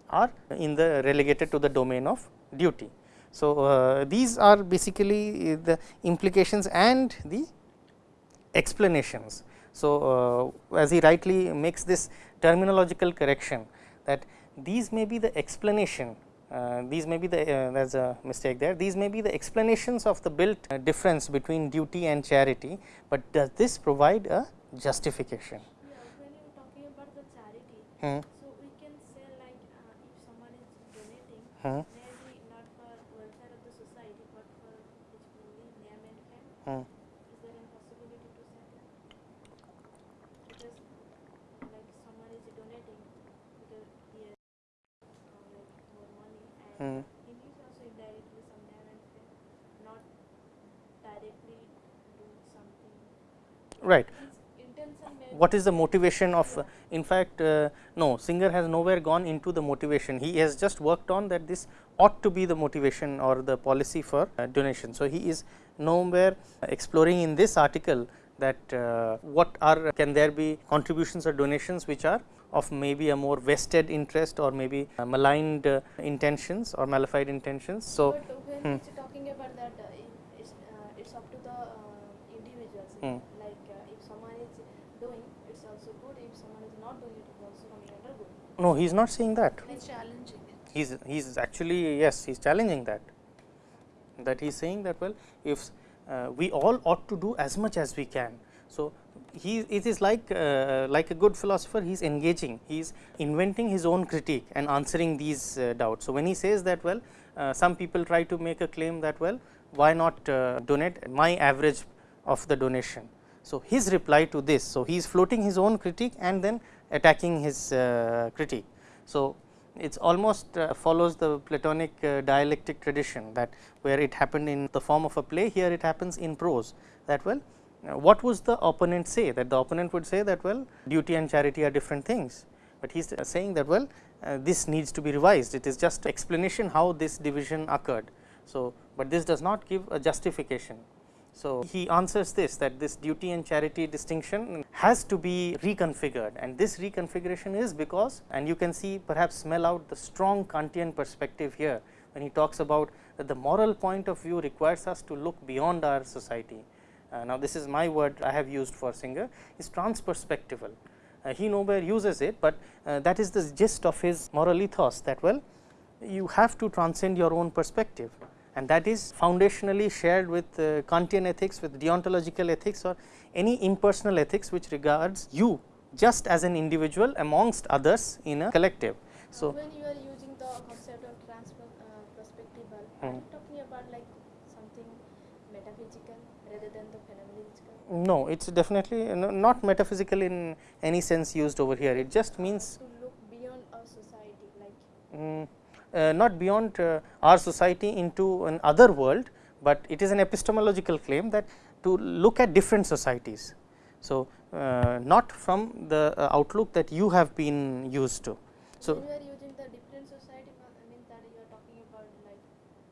are in the relegated to the domain of duty. So, uh, these are basically the implications and the explanations. So, uh, as he rightly makes this terminological correction that these may be the explanation uh, these may be the uh, there is a mistake there these may be the explanations of the built difference between duty and charity, but does this provide a justification. Yeah, when you are talking about the charity, hmm. so we can say like uh, if someone is donating, hmm. maybe not for welfare of the society, but for his name and fame. Hmm. Is there any possibility to say that? Because like someone is donating because he has uh, like more money and Hmm. he needs also indirectly some name and fame, not directly do something. Right. His intention may What is the motivation of in fact, uh, no Singer has nowhere gone into the motivation. He has just worked on that this ought to be the motivation or the policy for uh, donation. So, he is nowhere exploring in this article that uh, what are can there be contributions or donations which are of maybe a more vested interest or maybe uh, maligned uh, intentions or malified intentions. So, But when hmm. talking about that, uh, it's, uh, it's up to the uh, individuals. Hmm. Like uh, if someone is doing, it's also good. If someone is not doing, it is also coming under good. No he is not saying that. He's challenging it. he is he is actually yes he is challenging that that he is saying that well if uh, we all ought to do as much as we can. So, he it is like uh, like a good philosopher he is engaging he is inventing his own critique and answering these uh, doubts. So, when he says that well uh, some people try to make a claim that well why not uh, donate my average of the donation. So, his reply to this so he is floating his own critique and then attacking his uh, critique. So, it almost uh, follows the Platonic uh, dialectic tradition that where it happened in the form of a play here it happens in prose that well what was the opponent say that the opponent would say that well duty and charity are different things, but he is saying that well uh, this needs to be revised it is just explanation how this division occurred. So, but this does not give a justification. So, he answers this that this duty and charity distinction has to be reconfigured and this reconfiguration is because and you can see perhaps smell out the strong Kantian perspective here when he talks about that the moral point of view requires us to look beyond our society. Uh, now, this is my word I have used for Singer is transperspectival. Uh, he nowhere uses it, but uh, that is the gist of his moral ethos that well you have to transcend your own perspective and that is foundationally shared with uh, Kantian ethics with deontological ethics or any impersonal ethics which regards you just as an individual amongst others in a collective. So, when you are using the concept of trans uh, perspectival, are Hmm. you talking about like something metaphysical rather than the phenomenological? no it is definitely no- not metaphysical in any sense used over here it just means To look beyond our society, like mm, uh, not beyond uh, our society into an other world, but it is an epistemological claim that to look at different societies. So, uh, not from the uh, outlook that you have been used to. So, when are using the different society, I mean that you are talking about like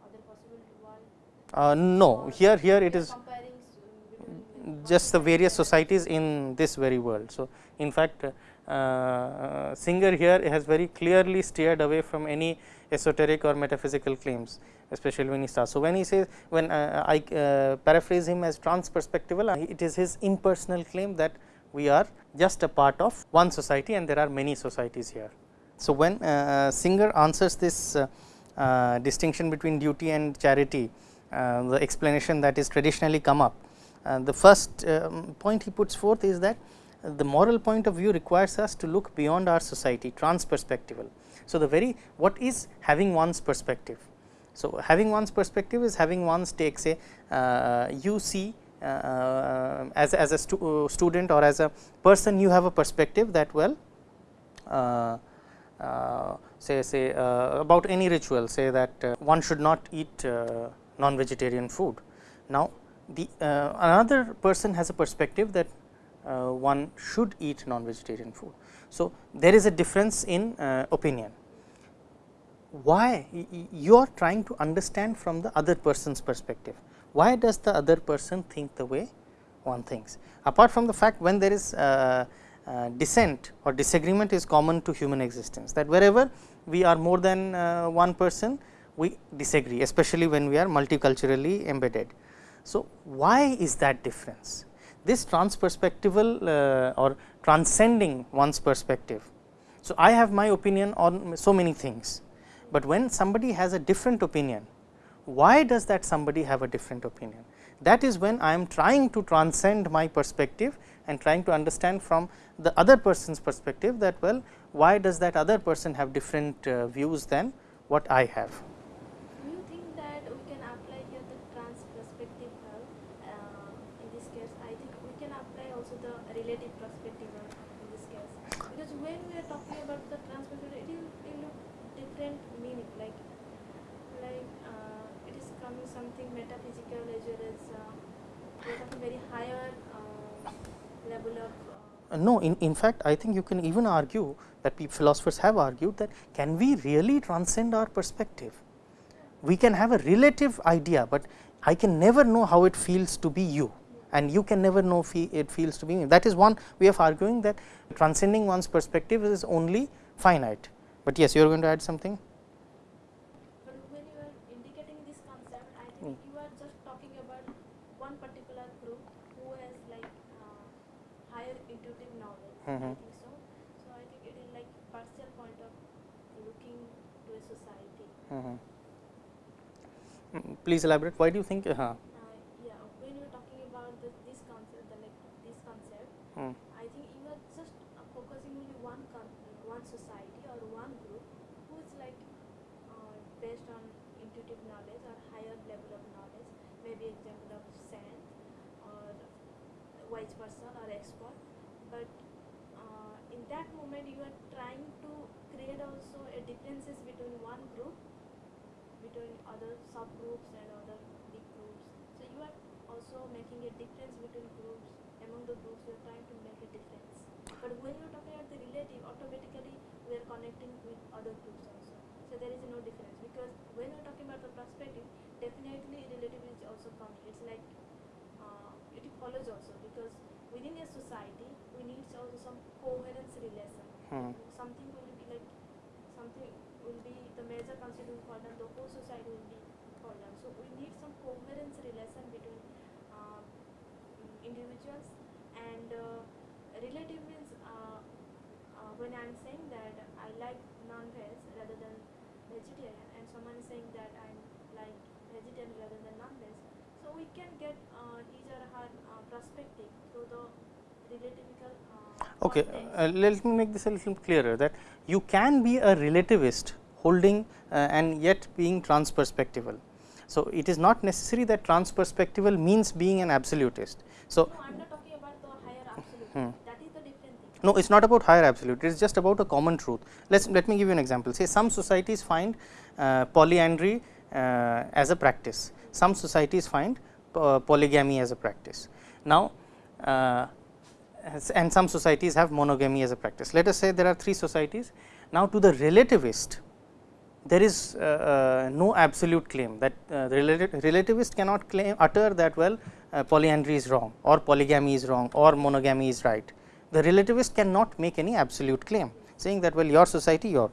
other possible world. uh, no here here it is comparing s- between like just the various societies in this very world. So, in fact, uh, Singer here has very clearly steered away from any esoteric or metaphysical claims, especially when he starts. So, when he says when uh, I uh, paraphrase him as transperspectival, uh, it is his impersonal claim that we are just a part of one society and there are many societies here. So, when uh, Singer answers this uh, uh, distinction between duty and charity, uh, the explanation that is traditionally come up. Uh, the first um, point he puts forth is that uh, the moral point of view requires us to look beyond our society, transperspectival. So, the very what is having one's perspective? So, having one's perspective is having one's take say uh, you see uh, as, as a stu uh, student or as a person you have a perspective that well uh, uh, say say about any ritual say that one should not eat non vegetarian food. Now, the another person has a perspective that one should eat non vegetarian food. So, there is a difference in opinion why you are trying to understand from the other person's perspective. Why does the other person think the way one thinks? Apart from the fact when there is uh, uh, dissent or disagreement is common to human existence that wherever we are more than uh, one person we disagree especially when we are multiculturally embedded. So, why is that difference? This transperspectival uh, or transcending one's perspective. So, I have my opinion on so many things but when somebody has a different opinion, why does that somebody have a different opinion? That is when I am trying to transcend my perspective and trying to understand from the other person's perspective that well why does that other person have different uh, views than what I have. Do you think that we can apply here the trans perspective uh, in this case? I think we can apply also the relative perspective in this case because when we are talking about the trans perspective it will, it will different meaning like like uh, it is coming something metaphysical as well as uh, very higher uh, level of uh, Uh, no, in, in fact, I think you can even argue that philosophers have argued that can we really transcend our perspective? We can have a relative idea, but I can never know how it feels to be you and you can never know it feels to be me. That is one way of arguing that transcending one's perspective is only finite. But yes, you are going to add something. But when you are indicating this concept, I think mm. you are just talking about one particular group who has like uh, higher intuitive knowledge. Mm -hmm. I think so. So I think it is like partial point of looking to a society. Mm -hmm. Please elaborate. Why do you think? Uh -huh. uh, yeah, when you are talking about the, this concept, the, like this concept, mm. I think you are just uh, focusing only one one society or one group who is like uh, based on intuitive knowledge or higher level of knowledge, maybe example of saint or wise person or expert. But uh, in moment, you are trying to create also a differences between one group, between other subgroups and other big groups. So you are also making a difference between groups. Among the groups, you are trying to make a difference. But when you are talking about the relative, automatically we are connecting with other groups also. So there is no difference because when we are talking about the perspective, definitely relative is also coming. It's like uh, it follows also because within a society we need also some coherence relation. Something will be like something will be the major constituent for them, the whole society will be for them. So we need some coherence relation between uh, individuals and uh, relative means uh, uh, when I'm saying that I like non-veg rather than vegetarian and someone is saying that I like vegetarian rather than non-veg, so we can get uh, his or her uh, perspective through the relativical uh, Okay, uh, let me make this a little clearer that you can be a relativist holding uh, and yet being transperspectival. So, it is not necessary that transperspectival means being an absolutist. So, no, I am not talking about the higher absolute. Hmm. No, it is not about higher absolute, it is just about a common truth. Let's let me give you an example. Say some societies find uh, polyandry uh, as a practice, some societies find uh, polygamy as a practice. Now, uh, and some societies have monogamy as a practice. Let us say there are three societies. Now, to the relativist, there is uh, uh, no absolute claim that uh, relativist cannot claim utter that well uh, polyandry is wrong or polygamy is wrong or monogamy is right the relativist cannot make any absolute claim saying that well your society your.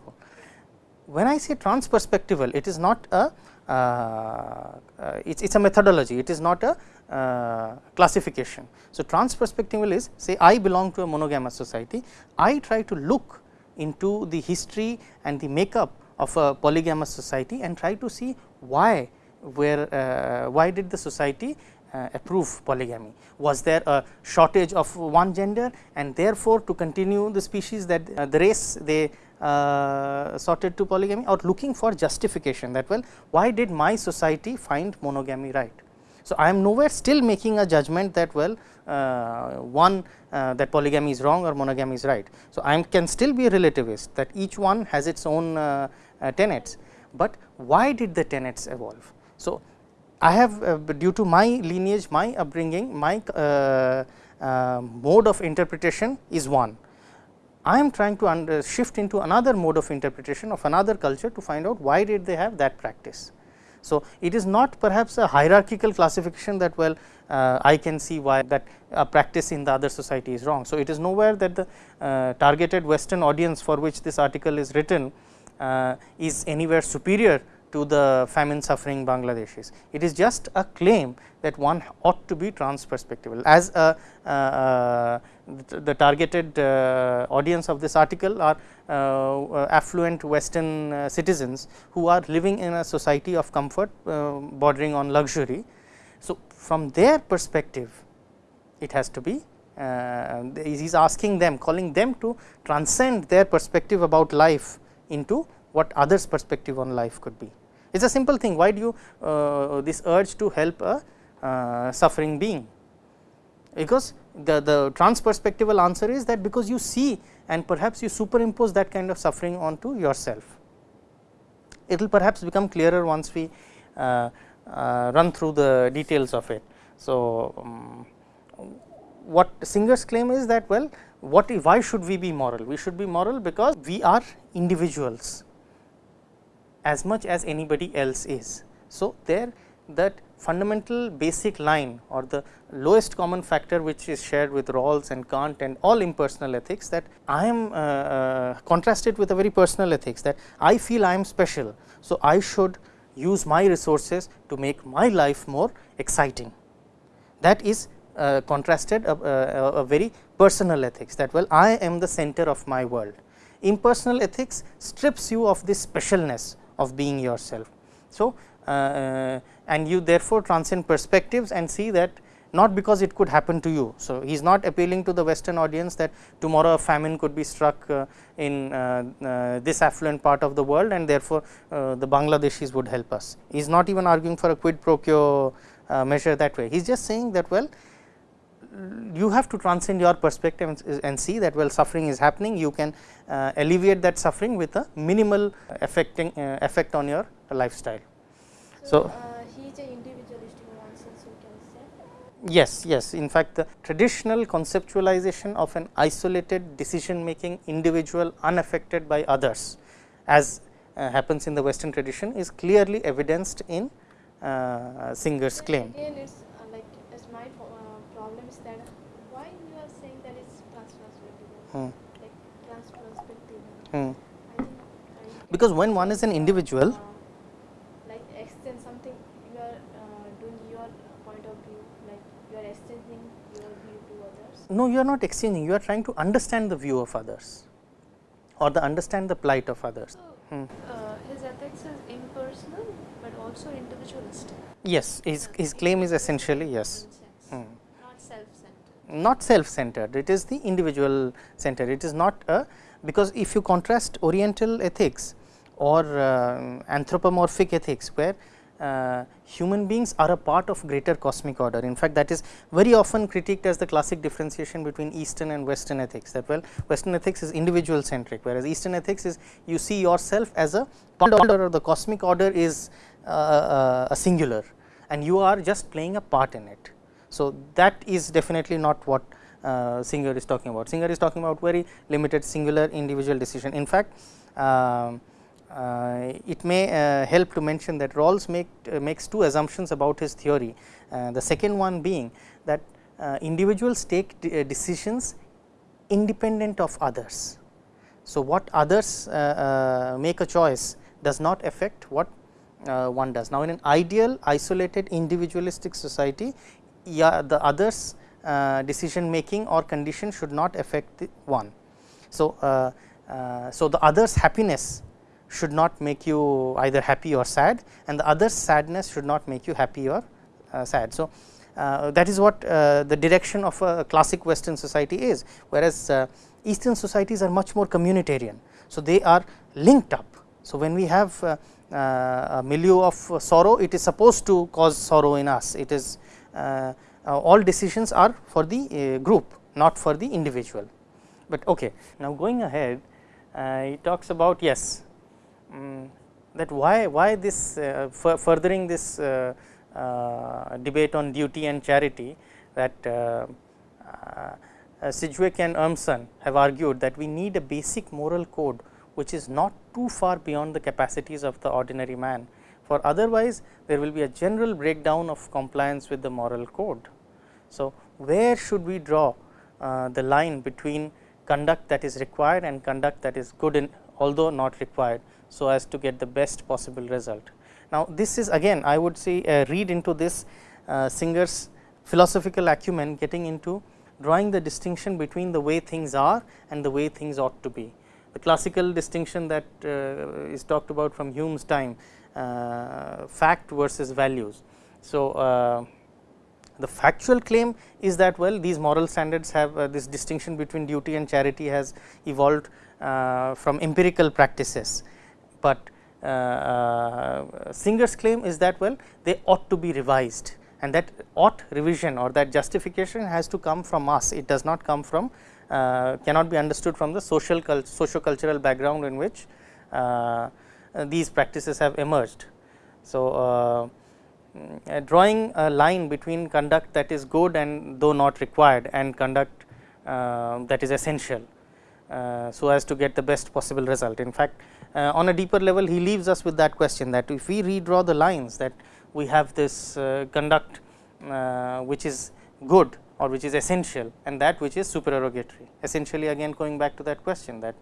When I say transperspectival it is not a uh, uh, it is a methodology it is not a uh, classification. So, transperspectival is say I belong to a monogamous society I try to look into the history and the makeup of a polygamous society and try to see why where why did the society uh, approve polygamy. Was there a shortage of one gender and therefore, to continue the species that uh, the race they uh, sorted to polygamy or looking for justification that well why did my society find monogamy right. So, I am nowhere still making a judgment that well uh, one uh, that polygamy is wrong or monogamy is right. So, I can still be a relativist that each one has its own uh, uh, tenets, but why did the tenets evolve? So, I have uh, due to my lineage, my upbringing, my mode of interpretation is one. I am trying to shift into another mode of interpretation of another culture to find out why did they have that practice. So, it is not perhaps a hierarchical classification that well uh, I can see why that a practice in the other society is wrong. So, it is nowhere that the uh, targeted western audience for which this article is written uh, is anywhere superior to the famine suffering Bangladeshis. It is just a claim that one ought to be transperspectival. As a, uh, uh, the, targeted uh, audience of this article are uh, affluent western uh, citizens who are living in a society of comfort uh, bordering on luxury. So, from their perspective it has to be he is asking them calling them to transcend their perspective about life into what others perspective on life could be. It is a simple thing why do you uh, this urge to help a uh, suffering being because the, the trans perspectival answer is that because you see and perhaps you superimpose that kind of suffering onto yourself. It will perhaps become clearer once we uh, uh, run through the details of it. So, um, what Singer's claim is that well what why should we be moral? We should be moral because we are individuals as much as anybody else is. So, there that fundamental basic line or the lowest common factor which is shared with Rawls and Kant and all impersonal ethics that I am uh, uh, contrasted with a very personal ethics that I feel I am special. So, I should use my resources to make my life more exciting. That is uh, contrasted a, a, a very personal ethics that well I am the center of my world. Impersonal ethics strips you of this specialness of being yourself. So, uh, uh, and you therefore transcend perspectives and see that not because it could happen to you. So, he is not appealing to the western audience that tomorrow a famine could be struck uh, in uh, uh, this affluent part of the world and therefore, uh, the Bangladeshis would help us. He is not even arguing for a quid pro quo measure that way. He is just saying that well you have to transcend your perspective and, and see that well suffering is happening you can alleviate that suffering with a minimal affecting effect on your lifestyle. So, uh, he is a individualistic nonsense we can say. Yes, yes. In fact, the traditional conceptualization of an isolated decision making individual unaffected by others as uh, happens in the western tradition is clearly evidenced in uh, Singer's claim. Again, it's uh, like as my uh, problem is that why you are saying that it's transperspective, hmm. like transperspective. Hmm. Because when one is an individual, no you are not exchanging you are trying to understand the view of others or the understand the plight of others. So, hmm. uh, his ethics is impersonal, but also individualistic. Yes, his, his claim is essentially yes. Hmm. Not self-centered. Not self-centered, it is the individual centered. It is not a because if you contrast Oriental ethics or uh, anthropomorphic ethics, where uh, human beings are a part of greater cosmic order. In fact, that is very often critiqued as the classic differentiation between Eastern and Western ethics that well Western ethics is individual centric, whereas Eastern ethics is you see yourself as a order or the cosmic order is uh, uh, a singular and you are just playing a part in it. So, that is definitely not what uh, Singer is talking about. Singer is talking about very limited singular individual decision. In fact, um, Uh, it may uh, help to mention that Rawls make, uh, makes two assumptions about his theory. Uh, the second one being that uh, individuals take decisions independent of others. So, what others make a choice does not affect what one does. Now, in an ideal isolated individualistic society, yeah, the others decision making or condition should not affect one. So, so the others happiness should not make you either happy or sad and the other sadness should not make you happy or uh, sad. So, uh, that is what uh, the direction of a classic western society is whereas, uh, eastern societies are much more communitarian. So, they are linked up So, when we have uh, uh, a milieu of sorrow it is supposed to cause sorrow in us it is all decisions are for the group not for the individual. But okay. now going ahead he talks about yes um, that why why this furthering this debate on duty and charity that uh, Sidgwick and Urmson have argued that we need a basic moral code which is not too far beyond the capacities of the ordinary man, for otherwise there will be a general breakdown of compliance with the moral code. So, where should we draw uh, the line between conduct that is required and conduct that is good in although not required, so as to get the best possible result. Now, this is again I would say read into this uh, Singer's philosophical acumen getting into drawing the distinction between the way things are and the way things ought to be the classical distinction that uh, is talked about from Hume's time uh, fact versus values. So, uh, the factual claim is that well these moral standards have uh, this distinction between duty and charity has evolved uh, from empirical practices, but uh, Singer's claim is that well they ought to be revised and that ought revision or that justification has to come from us it does not come from uh, cannot be understood from the social socio cultural background in which uh, these practices have emerged. So, uh, drawing a line between conduct that is good and though not required and conduct that is essential. so, as to get the best possible result. In fact, on a deeper level he leaves us with that question that if we redraw the lines that we have this conduct which is good or which is essential and that which is supererogatory. Essentially again going back to that question that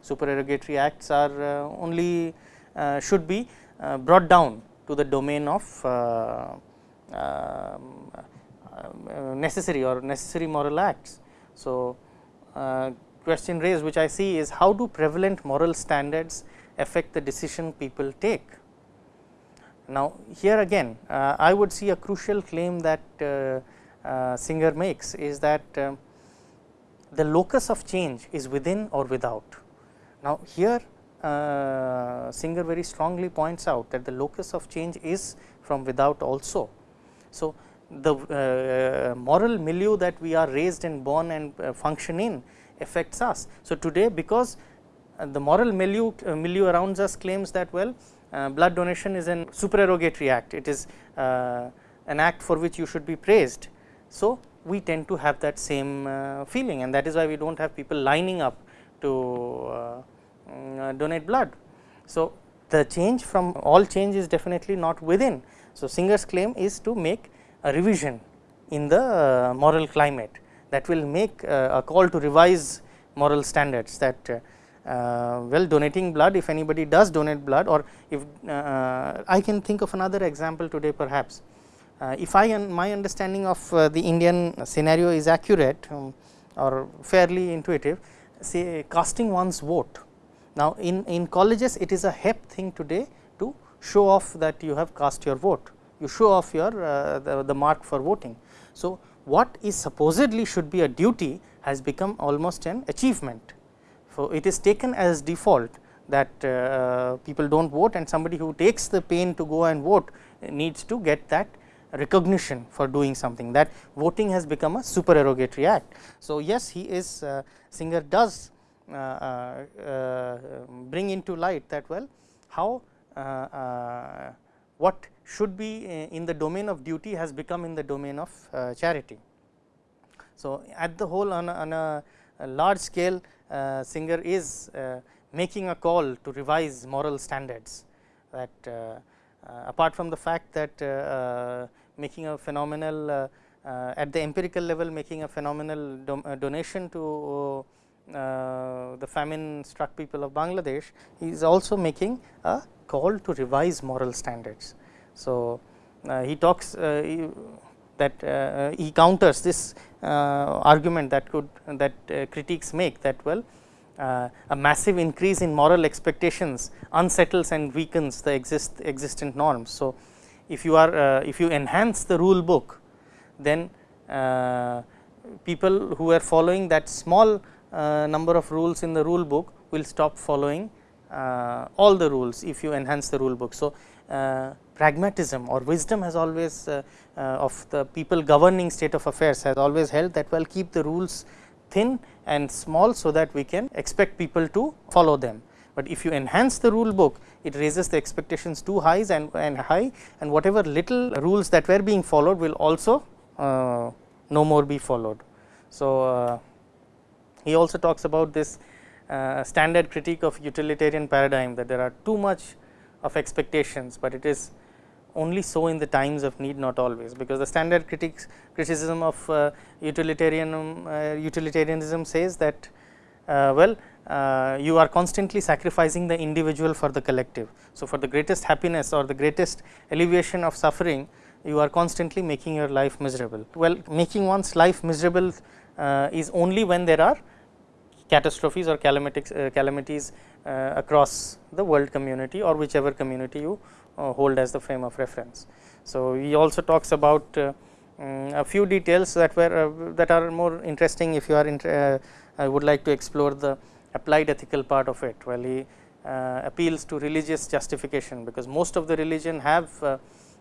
supererogatory acts are uh, only uh, should be uh, brought down to the domain of um, necessary or necessary moral acts. So, question raised which I see is how do prevalent moral standards affect the decision people take. Now, here again uh, I would see a crucial claim that uh, uh, Singer makes is that uh, the locus of change is within or without. Now, here uh, Singer very strongly points out that the locus of change is from without also. So, the uh, moral milieu that we are raised and born and uh, function in affects us. So, today because the moral milieu, milieu around us claims that well blood donation is an supererogatory act, it is an act for which you should be praised so, we tend to have that same uh, feeling and that is why we do not have people lining up to uh, mm, uh, donate blood. So, the change from all change is definitely not within. So, Singer's claim is to make a revision in the uh, moral climate that will make uh, a call to revise moral standards that uh, well donating blood if anybody does donate blood or if I can think of another example today perhaps uh, if I and my understanding of uh, the Indian scenario is accurate um, or fairly intuitive, say casting one's vote. Now, in, in colleges it is a hep thing today to show off that you have cast your vote, you show off your uh, the, the mark for voting. So, what is supposedly should be a duty has become almost an achievement. So, it is taken as default that uh, people do not vote and somebody who takes the pain to go and vote needs to get that recognition for doing something that voting has become a supererogatory act. So, yes he is uh, Singer does uh, uh, uh bring into light that well how uh, what should be in the domain of duty has become in the domain of charity. So, at the whole on a, on a large scale uh, Singer is uh, making a call to revise moral standards that uh, apart from the fact that making a phenomenal uh, uh, at the empirical level making a phenomenal do, uh, donation to the famine struck people of Bangladesh, he is also making a call to revise moral standards. So, he talks he, that uh, he counters this uh, argument that could that uh, critics make that well a massive increase in moral expectations unsettles and weakens the exist existent norms. So, if you are uh, if you enhance the rule book then uh, people who are following that small uh, number of rules in the rule book will stop following uh, all the rules if you enhance the rule book. So, uh, pragmatism or wisdom has always uh, uh, of the people governing state of affairs has always held that well keep the rules thin and small. So, that we can expect people to follow them, but if you enhance the rule book it raises the expectations too high and, and high and whatever little rules that were being followed will also uh, no more be followed. So, uh, he also talks about this uh, standard critique of utilitarian paradigm that there are too much of expectations, but it is only so in the times of need not always because the standard critics criticism of uh, utilitarian uh, utilitarianism says that uh, well uh, you are constantly sacrificing the individual for the collective. So, for the greatest happiness or the greatest alleviation of suffering you are constantly making your life miserable. Well, making one's life miserable uh, is only when there are catastrophes or calamities, uh, calamities across the world community or whichever community you hold as the frame of reference. So, he also talks about um, a few details that were that are more interesting if you are I would like to explore the applied ethical part of it. Well, he appeals to religious justification because most of the religion have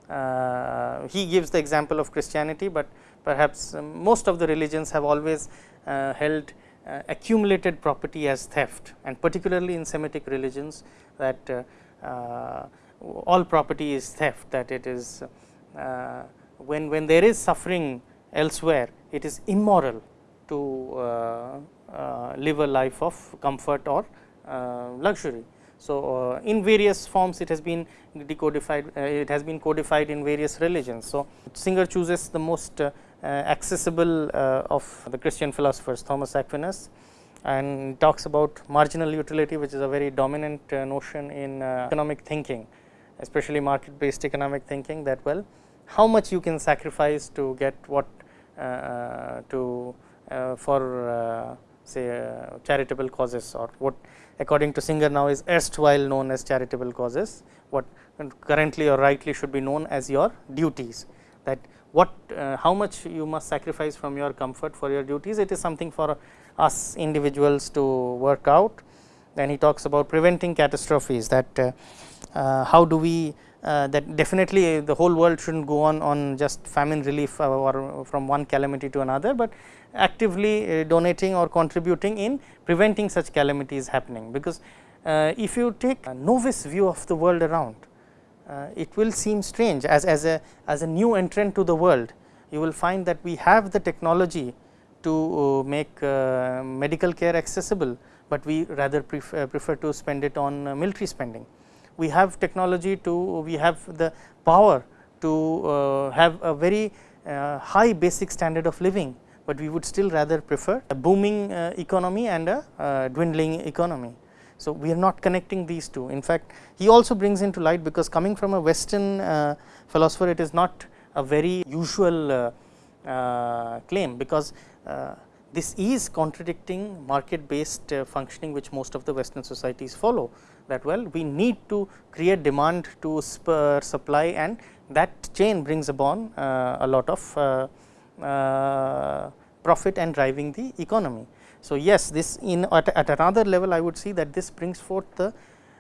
uh, he gives the example of Christianity, but perhaps um, most of the religions have always uh, held uh, accumulated property as theft and particularly in Semitic religions that uh, uh, all property is theft that it is uh, when, when there is suffering elsewhere it is immoral to live a life of comfort or luxury. So, in various forms it has been decodified it has been codified in various religions. So, Singer chooses the most uh, accessible uh, of the Christian philosophers Thomas Aquinas and talks about marginal utility which is a very dominant uh, notion in economic thinking especially market based economic thinking that well how much you can sacrifice to get what to for say uh, charitable causes or what according to Singer now is erstwhile known as charitable causes, what currently or rightly should be known as your duties that what uh, how much you must sacrifice from your comfort for your duties it is something for us individuals to work out. Then he talks about preventing catastrophes that uh, uh, how do we uh, that definitely the whole world should not go on on just famine relief uh, or from one calamity to another, but actively uh, donating or contributing in preventing such calamities happening. Because if you take a novice view of the world around uh, it will seem strange as, as, a, as a new entrant to the world. You will find that we have the technology to uh, make uh, medical care accessible, but we rather prefer, prefer to spend it on military spending. We have technology to, we have the power to have a very high basic standard of living, but we would still rather prefer a booming economy and a dwindling economy. So, we are not connecting these two. In fact, he also brings into light because coming from a western uh, philosopher it is not a very usual uh, uh, claim because uh, this is contradicting market based uh, functioning which most of the western societies follow that well we need to create demand to spur supply and that chain brings upon uh, a lot of profit and driving the economy. So, yes this in at, at another level I would see that this brings forth the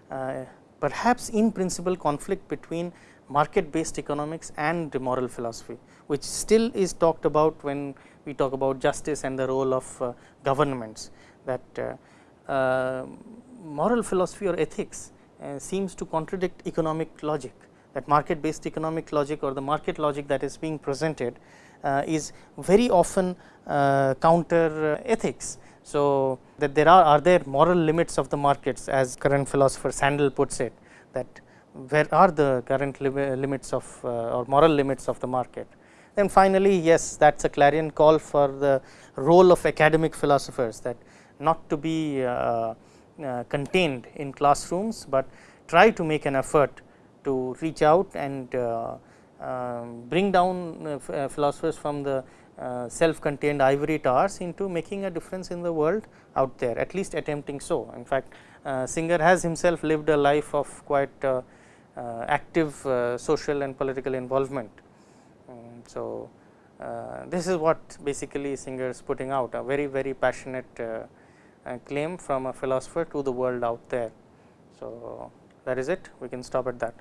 uh, perhaps in principle conflict between market based economics and moral philosophy, which still is talked about when we talk about justice and the role of uh, governments that uh, uh moral philosophy or ethics uh, seems to contradict economic logic that market based economic logic or the market logic that is being presented uh, is very often counter ethics so, that there are are there moral limits of the markets as current philosopher Sandel puts it that where are the current limits of uh, or moral limits of the market. Then finally, yes that is a clarion call for the role of academic philosophers that not to be uh, uh, contained in classrooms, but try to make an effort to reach out and uh, um, bring down uh, uh, philosophers from the uh, self contained ivory towers into making a difference in the world out there at least attempting so. In fact, uh, Singer has himself lived a life of quite uh, uh active uh, social and political involvement. Um, so, this is what basically Singer is putting out a very very passionate claim from a philosopher to the world out there. So, that is it we can stop at that.